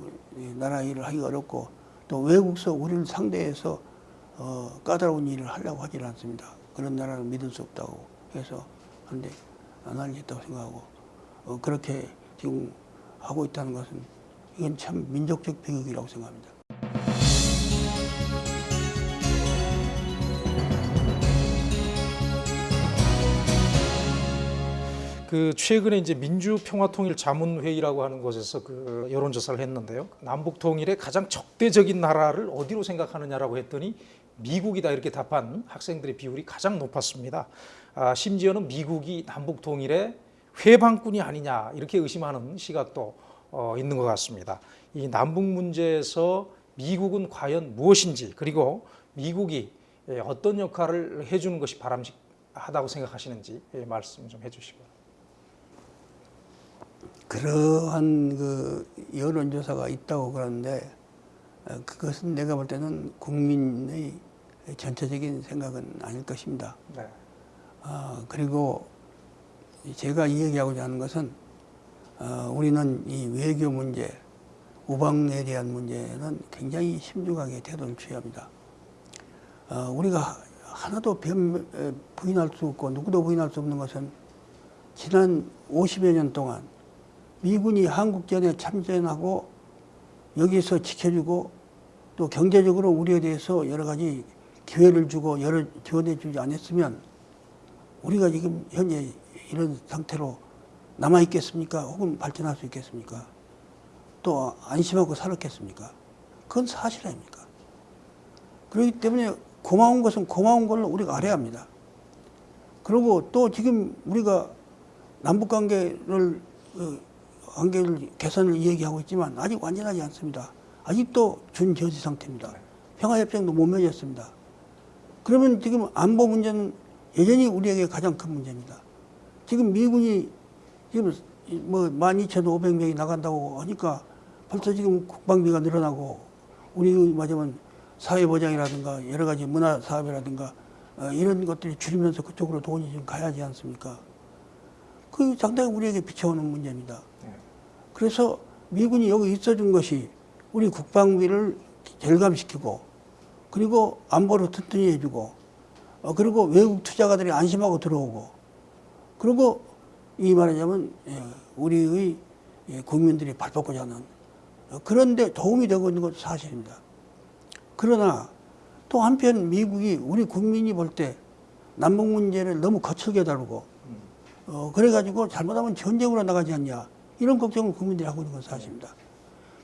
나라 일을 하기 어렵고 또 외국서 우리를 상대해서 어, 까다로운 일을 하려고 하질 않습니다. 그런 나라를 믿을 수 없다고 해서 한데 안 하겠다고 생각하고 어, 그렇게 지금 하고 있다는 것은 이건 참 민족적 비극이라고 생각합니다. 그 최근에 이제 민주평화통일자문회의라고 하는 곳에서 그 여론조사를 했는데요. 남북 통일의 가장 적대적인 나라를 어디로 생각하느냐라고 했더니 미국이다 이렇게 답한 학생들의 비율이 가장 높았습니다. 아, 심지어는 미국이 남북 통일의 회방꾼이 아니냐 이렇게 의심하는 시각도 어, 있는 것 같습니다. 이 남북 문제에서 미국은 과연 무엇인지 그리고 미국이 예, 어떤 역할을 해주는 것이 바람직하다고 생각하시는지 예, 말씀 좀 해주시고요. 그러한 그 여론조사가 있다고 그러는데 어, 그것은 내가 볼 때는 국민의 전체적인 생각은 아닐 것입니다. 네. 아, 그리고 제가 이 얘기하고자 하는 것은 어, 우리는 이 외교 문제, 우방에 대한 문제는 굉장히 심중하게 태도를 취합니다. 어, 우리가 하나도 변, 에, 부인할 수 없고 누구도 부인할 수 없는 것은 지난 50여 년 동안 미군이 한국전에 참전하고 여기서 지켜주고 또 경제적으로 우리에 대해서 여러 가지 기회를 주고 여러 지원해 주지 않았으면 우리가 지금 현재 이런 상태로 남아 있겠습니까? 혹은 발전할 수 있겠습니까? 또 안심하고 살았겠습니까? 그건 사실 아닙니까? 그렇기 때문에 고마운 것은 고마운 걸로 우리가 알아야 합니다. 그리고 또 지금 우리가 남북 관계를 어, 관계를 개선을 이야기하고 있지만 아직 완전하지 않습니다. 아직도 준저지 상태입니다. 평화협정도 못 맺었습니다. 그러면 지금 안보 문제는 여전히 우리에게 가장 큰 문제입니다. 지금 미군이 지금 뭐 12,500명이 나간다고 하니까 벌써 지금 국방비가 늘어나고 우리 말하자면 사회보장이라든가 여러 가지 문화 사업이라든가 어, 이런 것들이 줄이면서 그쪽으로 돈이 좀 가야지 않습니까? 그 상당히 우리에게 비춰오는 문제입니다. 그래서 미군이 여기 있어준 것이 우리 국방비를 절감시키고 그리고 안보를 튼튼히 해주고 어, 그리고 외국 투자가들이 안심하고 들어오고 그리고 이 말하자면 예, 우리의 예, 국민들이 발벗고자 하는 어, 그런데 도움이 되고 있는 것도 사실입니다. 그러나 또 한편 미국이 우리 국민이 볼 때 남북 문제를 너무 거칠게 다루고 어, 그래가지고 잘못하면 전쟁으로 나가지 않냐 이런 걱정을 국민들이 하고 있는 건 사실입니다.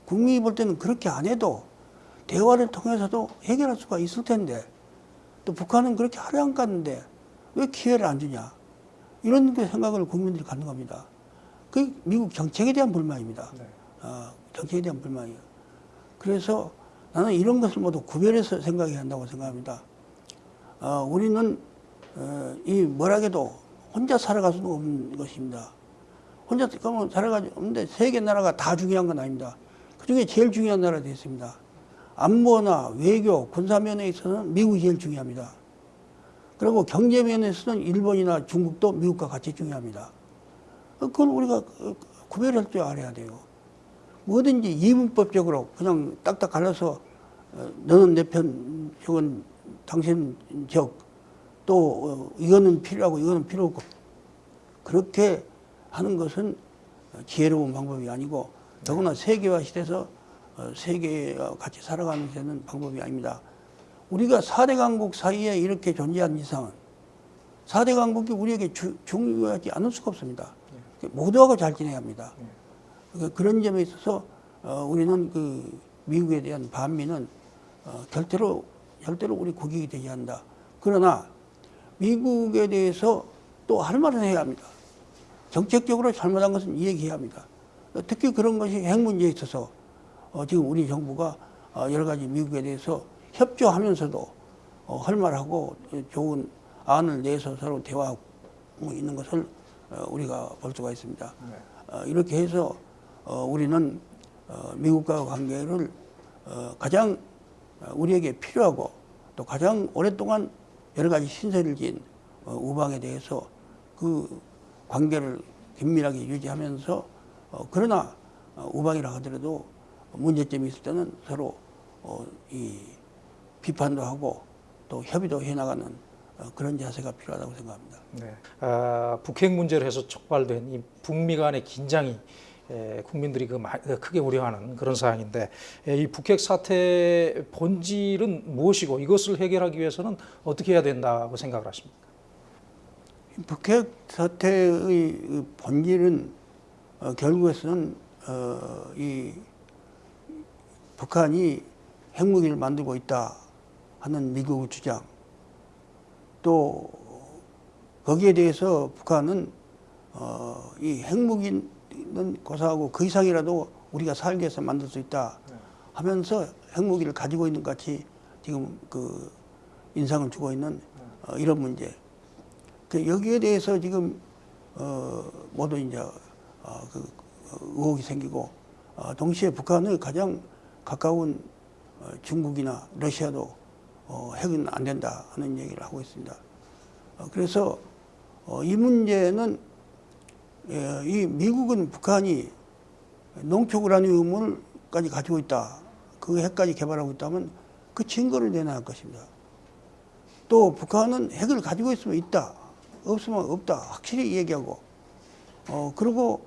국민이 볼 때는 그렇게 안 해도 대화를 통해서도 해결할 수가 있을 텐데 또 북한은 그렇게 하려 안 갔는데 왜 기회를 안 주냐 이런 그 생각을 국민들이 갖는 겁니다. 그 미국 정책에 대한 불만입니다. 네. 어, 정책에 대한 불만이에요. 그래서 나는 이런 것을 모두 구별해서 생각해야 한다고 생각합니다. 어, 우리는 어, 이 뭐라해도 혼자 살아갈 수는 없는 것입니다. 혼자 그러면 살아가지 없는데 세계 나라가 다 중요한 건 아닙니다. 그 중에 제일 중요한 나라가 되겠습니다. 안보나 외교, 군사 면에 있어서는 미국이 제일 중요합니다. 그리고 경제 면에서는 일본이나 중국도 미국과 같이 중요합니다. 그건 우리가 구별할 줄 알아야 돼요. 뭐든지 이분법적으로 그냥 딱딱 갈라서 어, 너는 내 편, 저건 당신 적, 또 어, 이거는 필요하고 이거는 필요 없고 그렇게 하는 것은 지혜로운 방법이 아니고 더구나 세계화 시대에서 어, 세계와 같이 살아가는 데는 방법이 아닙니다. 우리가 4대 강국 사이에 이렇게 존재한 이상은 4대 강국이 우리에게 주- 중요하지 않을 수가 없습니다. 모두하고 잘 지내야 합니다. 그- 그런 점에 있어서 어, 우리는 그 미국에 대한 반미는 어, 절대로 절대로 우리 국익이 되지 않는다. 그러나 미국에 대해서 또 할 말은 해야 합니다. 정책적으로 잘못한 것은 이야기해야 합니다. 어, 특히 그런 것이 핵 문제에 있어서 어, 지금 우리 정부가 어, 여러 가지 미국에 대해서 협조하면서도 어, 할 말하고 좋은 안을 내서 서로 대화하고 있는 것을 어, 우리가 볼 수가 있습니다. 어, 이렇게 해서 어, 우리는 어, 미국과 관계를 어, 가장 어, 우리에게 필요하고 또 가장 오랫동안 여러 가지 신세를 어, 우방에 대해서 그 관계를 긴밀하게 유지하면서 어, 그러나 어, 우방이라 하더라도 문제점이 있을 때는 서로 어, 이 비판도 하고 또 협의도 해나가는 어, 그런 자세가 필요하다고 생각합니다. 네. 아, 북핵 문제로 해서 촉발된 이 북미 간의 긴장이 에, 국민들이 그 마- 그 크게 우려하는 그런 사항인데 에, 이 북핵 사태의 본질은 무엇이고 이것을 해결하기 위해서는 어떻게 해야 된다고 생각을 하십니까? 북핵 사태의 그 본질은 어, 결국에서는 어, 이 북한이 핵무기를 만들고 있다 하는 미국의 주장. 또 거기에 대해서 북한은 어, 이 핵무기는 고사하고 그 이상이라도 우리가 살기 위해서 만들 수 있다 하면서 핵무기를 가지고 있는 것 같이 지금 그 인상을 주고 있는 어, 이런 문제. 그 여기에 대해서 지금 어 모두 이제 어, 그 의혹이 생기고 어, 동시에 북한의 가장 가까운 어, 중국이나 러시아도 어, 핵은 안 된다 하는 얘기를 하고 있습니다. 어, 그래서 어, 이 문제는 예, 이 미국은 북한이 농축우라늄을까지 가지고 있다. 그 핵까지 개발하고 있다면 그 증거를 내놔야 할 것입니다. 또 북한은 핵을 가지고 있으면 있다. 없으면 없다. 확실히 얘기하고. 어, 그리고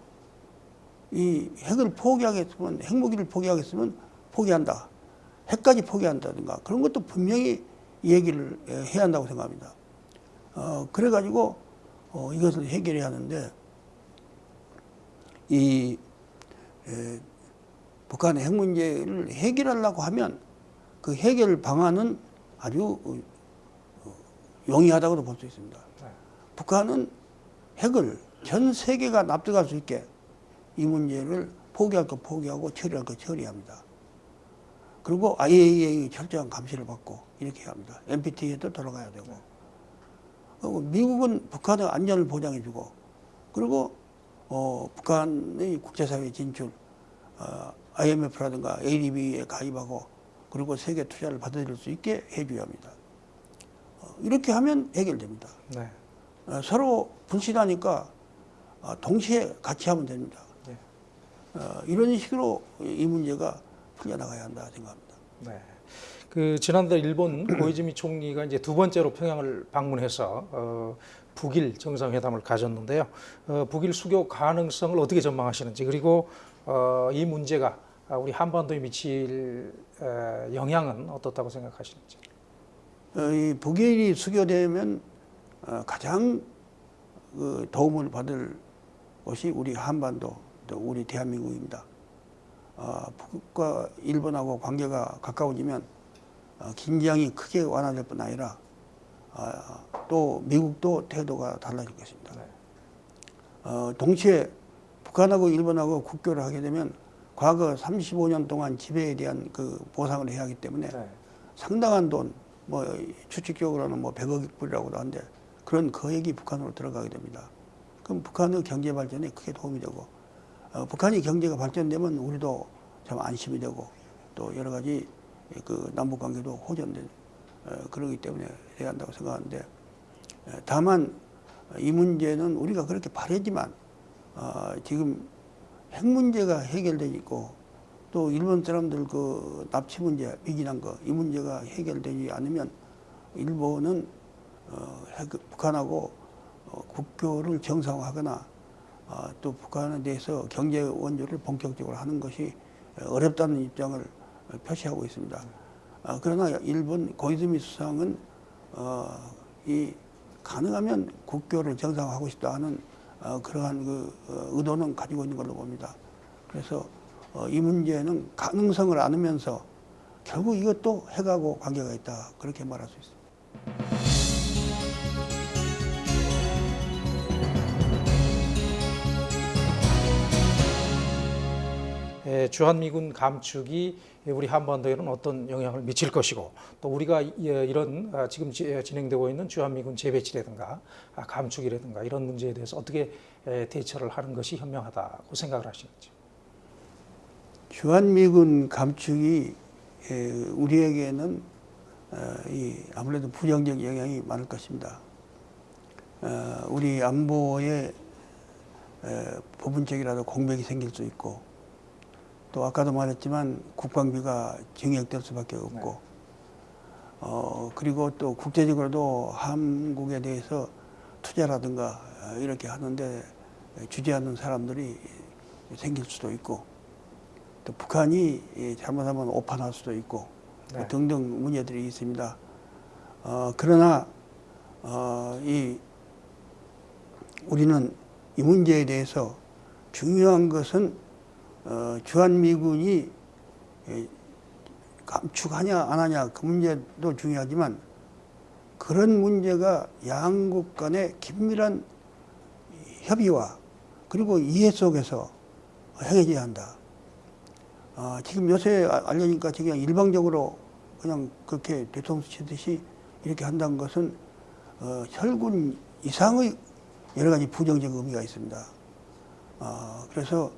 이 핵을 포기하겠으면, 핵무기를 포기하겠으면 포기한다. 핵까지 포기한다든가 그런 것도 분명히 얘기를 예, 해야 한다고 생각합니다. 어, 그래가지고 어, 이것을 해결해야 하는데 이 에, 북한의 핵 문제를 해결하려고 하면 그 해결 방안은 아주 어, 어, 용이하다고도 볼 수 있습니다. 북한은 핵을 전 세계가 납득할 수 있게 이 문제를 포기할 거 포기하고 처리할 거 처리합니다. 그리고 IAEA 철저한 감시를 받고 이렇게 합니다. NPT에도 들어가야 되고. 그리고 미국은 북한의 안전을 보장해주고 그리고 어, 북한의 국제사회 진출, 어, IMF라든가 ADB에 가입하고 그리고 세계 투자를 받아들일 수 있게 해줘야 합니다. 어, 이렇게 하면 해결됩니다. 네. 어, 서로 분실하니까 어, 동시에 같이 하면 됩니다. 네. 어, 이런 식으로 이 문제가 풀려나가야 한다 생각합니다. 네. 그 지난달 일본 [CLEARS THROAT] 고이즈미 총리가 이제 두 번째로 평양을 방문해서 어, 북일 정상회담을 가졌는데요. 어, 북일 수교 가능성을 어떻게 전망하시는지 그리고 어, 이 문제가 우리 한반도에 미칠 에, 영향은 어떻다고 생각하시는지. 어, 이 북일이 수교되면 어, 가장 그 도움을 받을 곳이 우리 한반도 또 우리 대한민국입니다. 어, 북과 일본하고 관계가 가까워지면 어, 긴장이 크게 완화될 뿐 아니라 아, 또 미국도 태도가 달라질 것입니다. 어, 동시에 북한하고 일본하고 국교를 하게 되면 과거 35년 동안 지배에 대한 그 보상을 해야 하기 때문에 네. 상당한 돈, 뭐 추측적으로는 뭐 100억 불이라고도 하는데 그런 거액이 북한으로 들어가게 됩니다. 그럼 북한의 경제 발전에 크게 도움이 되고 어, 북한이 경제가 발전되면 우리도 참 안심이 되고 또 여러 가지 그 남북 관계도 호전된 어, 그러기 때문에 해야 한다고 생각하는데 에, 다만 이 문제는 우리가 그렇게 바라지만 어, 지금 핵 문제가 해결되어 있고 또 일본 사람들 그 납치 문제, 미진한 거 이 문제가 해결되지 않으면 일본은 어, 핵, 북한하고 어, 국교를 정상화하거나 어, 또 북한에 대해서 경제 원조를 본격적으로 하는 것이 어렵다는 입장을 표시하고 있습니다. 아, 그러나 일본 고이즈미 수상은 어, 이 가능하면 국교를 정상화하고 싶다 하는 어, 그러한 그 어, 의도는 가지고 있는 걸로 봅니다. 그래서 어, 이 문제는 가능성을 안으면서 결국 이것도 핵하고 관계가 있다 그렇게 말할 수 있습니다. 주한미군 감축이 우리 한반도에는 어떤 영향을 미칠 것이고 또 우리가 이- 이런 아, 지금 지- 진행되고 있는 주한미군 재배치라든가 아, 감축이라든가 이런 문제에 대해서 어떻게 에, 대처를 하는 것이 현명하다고 생각을 하시는지. 주한미군 감축이 에, 우리에게는 어, 이 아무래도 부정적 영향이 많을 것입니다. 어, 우리 안보에 에, 부분적이라도 공백이 생길 수 있고 또 아까도 말했지만 국방비가 증액될 수밖에 없고 어, 그리고 또 국제적으로도 한국에 대해서 투자라든가 어, 이렇게 하는데 주재하는 사람들이 생길 수도 있고 또 북한이 이 잘못하면 오판할 수도 있고 네. 등등 문제들이 있습니다. 어, 그러나 어, 이 우리는 이 문제에 대해서 중요한 것은 어, 주한미군이 에, 감축하냐 안 하냐 그 문제도 중요하지만 그런 문제가 양국 간의 긴밀한 협의와 그리고 이해 속에서 행해져야 한다. 아, 지금 요새 아- 알려니까 그냥 일방적으로 그냥 그렇게 대통령 치듯이 이렇게 한다는 것은 어, 혈군 이상의 여러 가지 부정적 의미가 있습니다. 아, 그래서 어,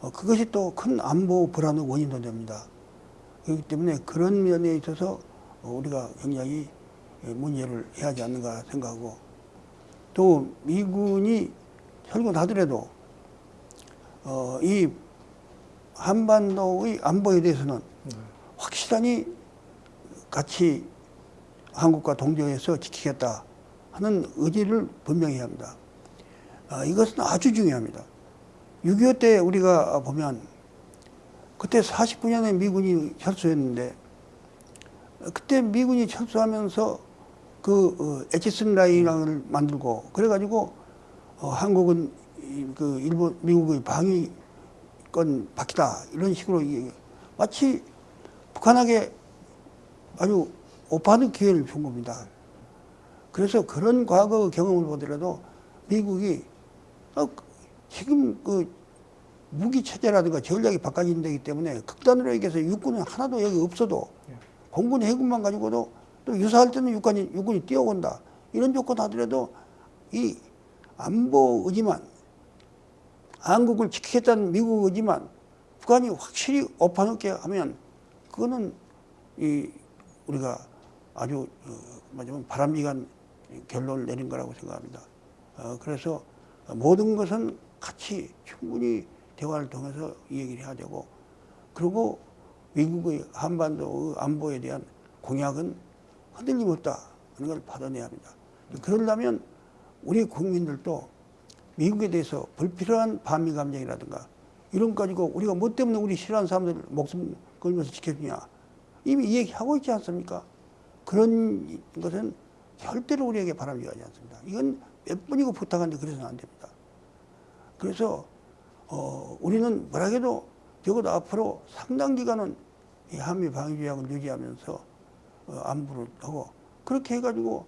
그것이 또 큰 안보 불안의 원인도 됩니다. 그렇기 때문에 그런 면에 있어서 어, 우리가 굉장히 예, 문제를 해야 하지 않는가 생각하고 또 미군이 철군하더라도 어, 이 한반도의 안보에 대해서는 확실하니 같이 한국과 동조해서 지키겠다 하는 의지를 분명히 합니다. 아, 이것은 아주 중요합니다. 6.25 때 우리가 보면 그때 49년에 미군이 철수했는데 그때 미군이 철수하면서 그 어, 에치슨 라인을 만들고 그래가지고 어, 한국은 이- 그 일본 미국의 방위권 바뀌다 이런 식으로 마치 북한에게 아주 오빠는 기회를 준 겁니다. 그래서 그런 과거 경험을 보더라도 미국이 어, 지금 그 무기 체제라든가 전략이 바꿔진다기 때문에 극단으로 얘기해서 육군은 하나도 여기 없어도 공군 해군만 가지고도 또 유사할 때는 육군이, 육군이 뛰어온다. 이런 조건 하더라도 이 안보 의지만 한국을 지키겠다는 미국 의지만 북한이 확실히 엎어놓게 하면 그거는 이 우리가 아주 어, 뭐냐면 바람직한 결론을 내린 거라고 생각합니다. 어, 그래서 모든 것은 같이 충분히 대화를 통해서 이 얘기를 해야 되고 그리고 미국의 한반도의 안보에 대한 공약은 흔들림 없다 하는 걸 받아내야 합니다. 그러려면 우리 국민들도 미국에 대해서 불필요한 반미 감정이라든가 이런 거 가지고 우리가 뭐 때문에 우리 싫어하는 사람들 목숨 걸면서 지켜주냐 이미 이 얘기하고 있지 않습니까? 그런 것은 절대로 우리에게 바람직하지 않습니다. 이건 몇 번이고 부탁하는데 그래서는 안 됩니다. 그래서 어, 우리는 뭐라 해도 적어도 앞으로 상당 기간은 이 한미 방위조약을 유지하면서 어, 안보를 하고 그렇게 해가지고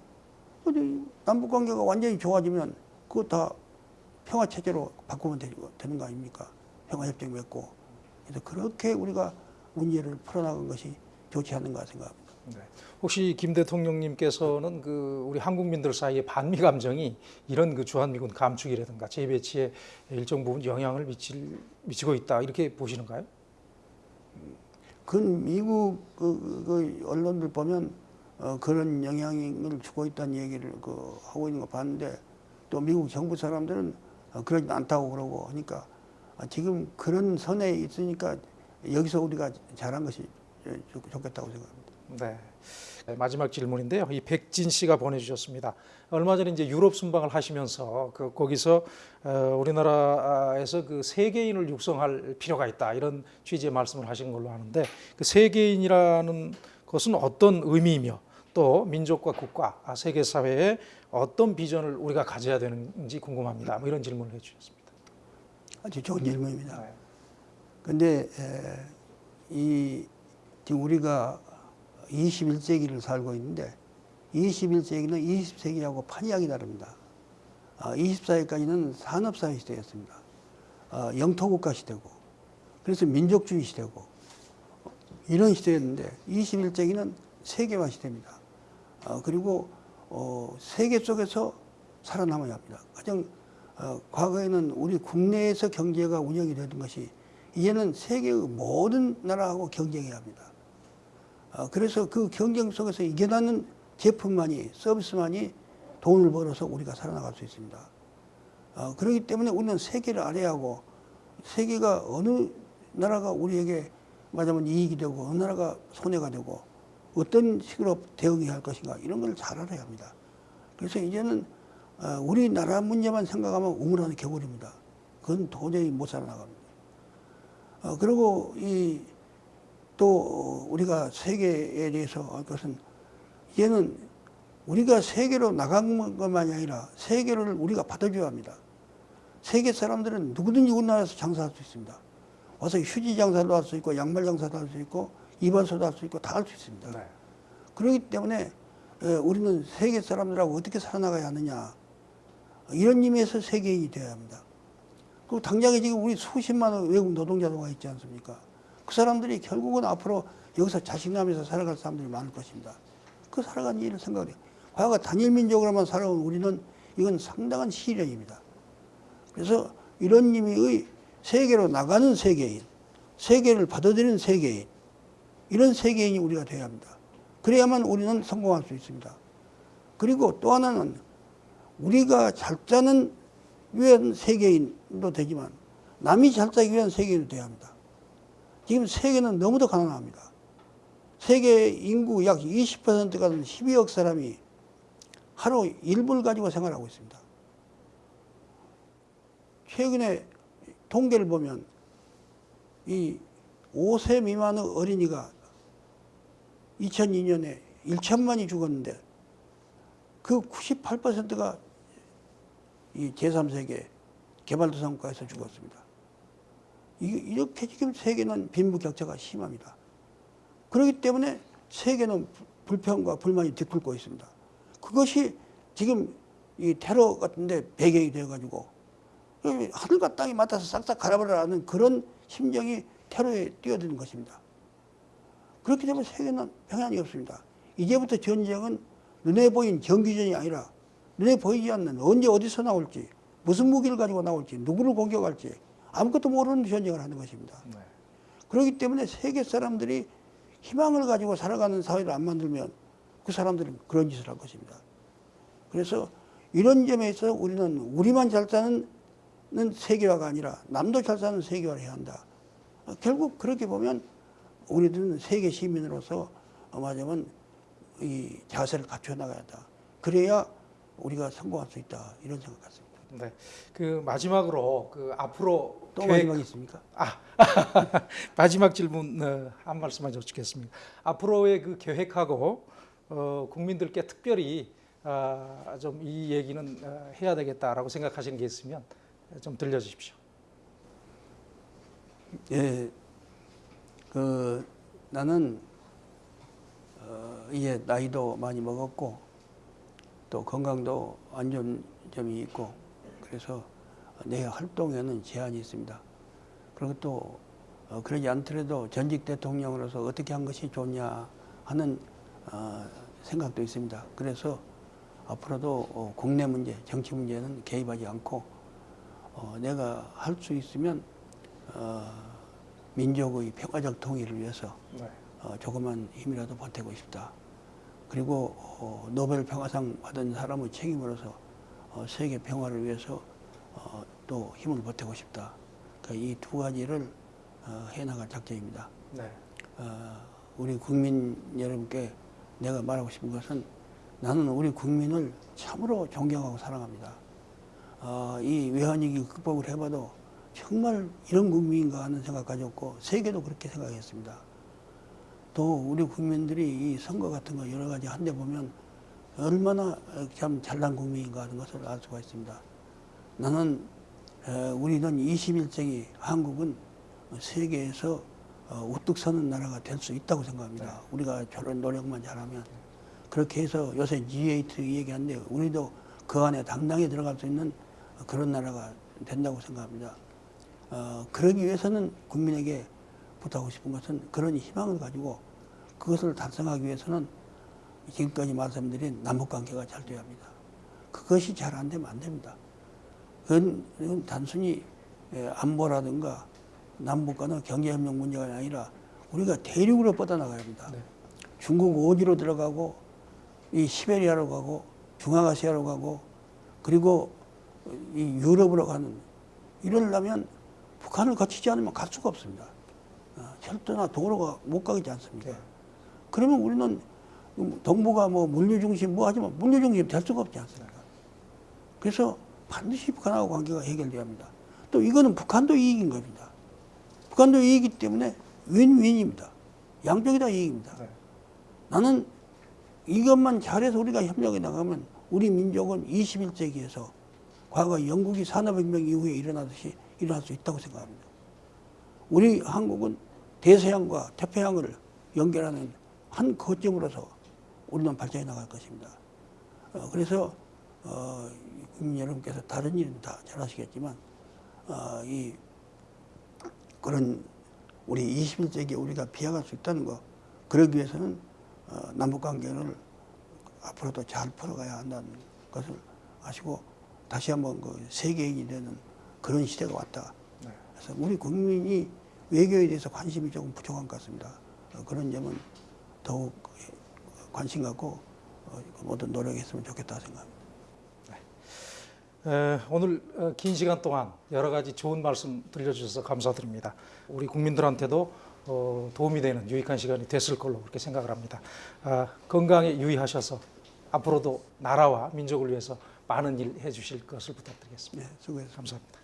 근데 남북 관계가 완전히 좋아지면 그거 다 평화 체제로 바꾸면 되- 되는 거 아닙니까? 평화 협정 맺고 그래서 그렇게 우리가 문제를 풀어나간 것이 좋지 않는가 생각합니다. 네. 혹시 김 대통령님께서는 그 우리 한국민들 사이에 반미 감정이 이런 그 주한미군 감축이라든가 재배치에 일정 부분 영향을 미칠 미치고 있다 이렇게 보시는가요? 그건 미국 그, 그 언론들 보면 어, 그런 영향을 주고 있다는 얘기를 그 하고 있는 거 봤는데 또 미국 정부 사람들은 어, 그러지 않다고 그러고 하니까 아, 지금 그런 선에 있으니까 여기서 우리가 잘한 것이 좋- 좋겠다고 생각합니다. 네. 네, 마지막 질문인데요. 이 백진 씨가 보내주셨습니다. 얼마 전에 이제 유럽 순방을 하시면서 그 거기서 어, 우리나라에서 그 세계인을 육성할 필요가 있다 이런 취지의 말씀을 하신 걸로 아는데 그 세계인이라는 것은 어떤 의미이며 또 민족과 국가, 아, 세계 사회에 어떤 비전을 우리가 가져야 되는지 궁금합니다. 뭐 이런 질문을 해주셨습니다. 아주 좋은 질문입니다. 네. 근데 에, 이 지금 우리가 21세기를 살고 있는데 21세기는 20세기하고 판이하게 다릅니다. 아, 24세기까지는 산업사회 시대였습니다. 아, 영토국가 시대고 그래서 민족주의 시대고 이런 시대였는데 21세기는 세계화 시대입니다. 아, 그리고 어, 세계 속에서 살아남아야 합니다. 가장 어, 과거에는 우리 국내에서 경제가 운영이 되던 것이 이제는 세계의 모든 나라하고 경쟁해야 합니다. 어, 그래서 그 경쟁 속에서 이겨나는 제품만이 서비스만이 돈을 벌어서 우리가 살아나갈 수 있습니다. 어, 그렇기 때문에 우리는 세계를 알아야 하고 세계가 어느 나라가 우리에게 맞으면 이익이 되고 어느 나라가 손해가 되고 어떤 식으로 대응해야 할 것인가 이런 걸 잘 알아야 합니다. 그래서 이제는 어, 우리나라 문제만 생각하면 우물 안에 겨울입니다. 그건 도저히 못 살아나갑니다. 어, 그리고 이 또 우리가 세계에 대해서 할 것은 이제는 우리가 세계로 나간 것만이 아니라 세계를 우리가 받아줘야 합니다. 세계 사람들은 누구든지 우리나라에서 장사할 수 있습니다. 와서 휴지 장사도 할 수 있고 양말 장사도 할 수 있고 이발소도 할 수 있고 다 할 수 있습니다. 네. 그렇기 때문에 에, 우리는 세계 사람들하고 어떻게 살아나가야 하느냐 이런 의미에서 세계인이 되어야 합니다. 그리고 당장에 지금 우리 수십만의 외국 노동자가 있지 않습니까? 그 사람들이 결국은 앞으로 여기서 자식남에서 살아갈 사람들이 많을 것입니다. 그 살아가는 일을 생각해요. 과거 단일 민족으로만 살아온 우리는 이건 상당한 시련입니다. 그래서 이런 의미의 세계로 나가는 세계인, 세계를 받아들이는 세계인, 이런 세계인이 우리가 되어야 합니다. 그래야만 우리는 성공할 수 있습니다. 그리고 또 하나는 우리가 잘 짜는 위한 세계인도 되지만 남이 잘 짜기 위한 세계인도 되어야 합니다. 지금 세계는 너무도 가난합니다. 세계 인구 약 20%가 되는 12억 사람이 하루 일불 가지고 생활하고 있습니다. 최근에 통계를 보면 이 5세 미만의 어린이가 2002년에 1천만이 죽었는데 그 98%가 이 제3세계 개발도상국가에서 죽었습니다. 이- 이렇게 지금 세계는 빈부격차가 심합니다. 그렇기 때문에 세계는 불- 불평과 불만이 뒤풀고 있습니다. 그것이 지금 이 테러 같은데 배경이 되어가지고 이 하늘과 땅이 맞닿아서 싹싹 갈아버리라는 그런 심정이 테러에 뛰어드는 것입니다. 그렇기 때문에 세계는 평안이 없습니다. 이제부터 전쟁은 눈에 보인 정규전이 아니라 눈에 보이지 않는 언제 어디서 나올지 무슨 무기를 가지고 나올지 누구를 공격할지 아무것도 모르는 전쟁을 하는 것입니다. 네. 그렇기 때문에 세계 사람들이 희망을 가지고 살아가는 사회를 안 만들면 그 사람들은 그런 짓을 할 것입니다. 그래서 이런 점에 있어서 우리는 우리만 잘 사는 세계화가 아니라 남도 잘 사는 세계화를 해야 한다. 어, 결국 그렇게 보면 우리들은 세계 시민으로서 말하자면 이 자세를 갖춰 나가야 한다. 그래야 우리가 성공할 수 있다. 이런 생각 같습니다. 네. 그 마지막으로 그 앞으로 또 계획- 마지막이 있습니까? 아 [LAUGHS] 마지막 질문 어, 한 말씀만 여쭙겠습니다. 앞으로의 그 계획하고 어, 국민들께 특별히 아, 좀이 얘기는 어, 해야 되겠다라고 생각하시는 게 있으면 좀 들려주십시오. 예, 그 나는 어, 이제 나이도 많이 먹었고 또 건강도 안 좋은 점이 있고 그래서 내 활동에는 제한이 있습니다. 그리고 또 어, 그러지 않더라도 전직 대통령으로서 어떻게 한 것이 좋냐 하는 어, 생각도 있습니다. 그래서 앞으로도 어, 국내 문제, 정치 문제는 개입하지 않고 어, 내가 할 수 있으면 어, 민족의 평화적 통일을 위해서 네. 어, 조그만 힘이라도 보태고 싶다. 그리고 어, 노벨 평화상 받은 사람의 책임으로서 어, 세계 평화를 위해서 어, 또 힘을 보태고 싶다. 그러니까 이 두 가지를 어, 해나갈 작정입니다. 네. 어, 우리 국민 여러분께 내가 말하고 싶은 것은 나는 우리 국민을 참으로 존경하고 사랑합니다. 어, 이 외환위기 극복을 해봐도 정말 이런 국민인가 하는 생각 가졌고 세계도 그렇게 생각했습니다. 또 우리 국민들이 이 선거 같은 거 여러 가지 한데 보면 얼마나 참 잘난 국민인가 하는 것을 알 수가 있습니다. 나는 에, 우리는 21세기 한국은 세계에서 어, 우뚝 서는 나라가 될 수 있다고 생각합니다. 우리가 저런 노력만 잘하면 그렇게 해서 요새 G8 얘기하는데 우리도 그 안에 당당히 들어갈 수 있는 그런 나라가 된다고 생각합니다. 어, 그러기 위해서는 국민에게 부탁하고 싶은 것은 그런 희망을 가지고 그것을 달성하기 위해서는 지금까지 말씀드린 남북관계가 잘 돼야 합니다. 그것이 잘 안 되면 안 됩니다. 그건, 그건 단순히 예, 안보라든가 남북 간의 경제협력 문제가 아니라 우리가 대륙으로 뻗어나가야 합니다. 중국 오지로 들어가고 이 시베리아로 가고 중앙아시아로 가고 그리고 이 유럽으로 가는 이러려면 북한을 거치지 않으면 갈 수가 없습니다. 어, 철도나 도로가 못 가지 않습니까? 그러면 우리는 동북아 뭐 물류 중심 뭐 하지만 물류 중심 될 수가 없지 않습니까? 그래서 반드시 북한하고 관계가 해결돼야 합니다. 또 이거는 북한도 이익인 겁니다. 북한도 이익이기 때문에 윈윈입니다. 양쪽이 다 이익입니다. 네. 나는 이것만 잘해서 우리가 협력해 나가면 우리 민족은 21세기에서 과거 영국이 산업혁명 이후에 일어나듯이 일어날 수 있다고 생각합니다. 우리 한국은 대서양과 태평양을 연결하는 한 거점으로서 우리는 발전해 나갈 것입니다. 어, 그래서 어, 국민 여러분께서 다른 일은 다 잘하시겠지만 어, 이 그런 우리 21세기에 우리가 비약할 수 있다는 거 그러기 위해서는 어, 남북 관계를 앞으로도 잘 풀어가야 한다는 것을 아시고 다시 한번 그 세계인이 되는 그런 시대가 왔다. 그래서 우리 국민이 외교에 대해서 관심이 조금 부족한 것 같습니다. 어, 그런 점은 더욱 관심 갖고 어, 모든 노력했으면 좋겠다 생각합니다. 에, 오늘 어, 긴 시간 동안 여러 가지 좋은 말씀 들려주셔서 감사드립니다. 우리 국민들한테도 어, 도움이 되는 유익한 시간이 됐을 걸로 그렇게 생각을 합니다. 아, 건강에 유의하셔서 앞으로도 나라와 민족을 위해서 많은 일 해주실 것을 부탁드리겠습니다. 네, 수고했습니다. 감사합니다.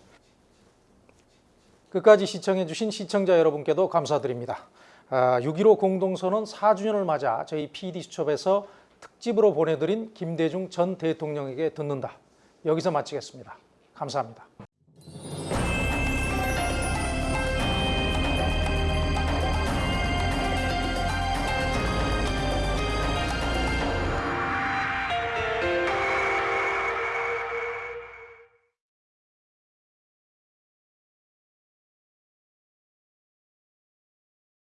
끝까지 시청해주신 시청자 여러분께도 감사드립니다. 아, 6.15 공동선언 4주년을 맞아 저희 PD수첩에서 특집으로 보내드린 김대중 전 대통령에게 듣는다. 여기서 마치겠습니다. 감사합니다.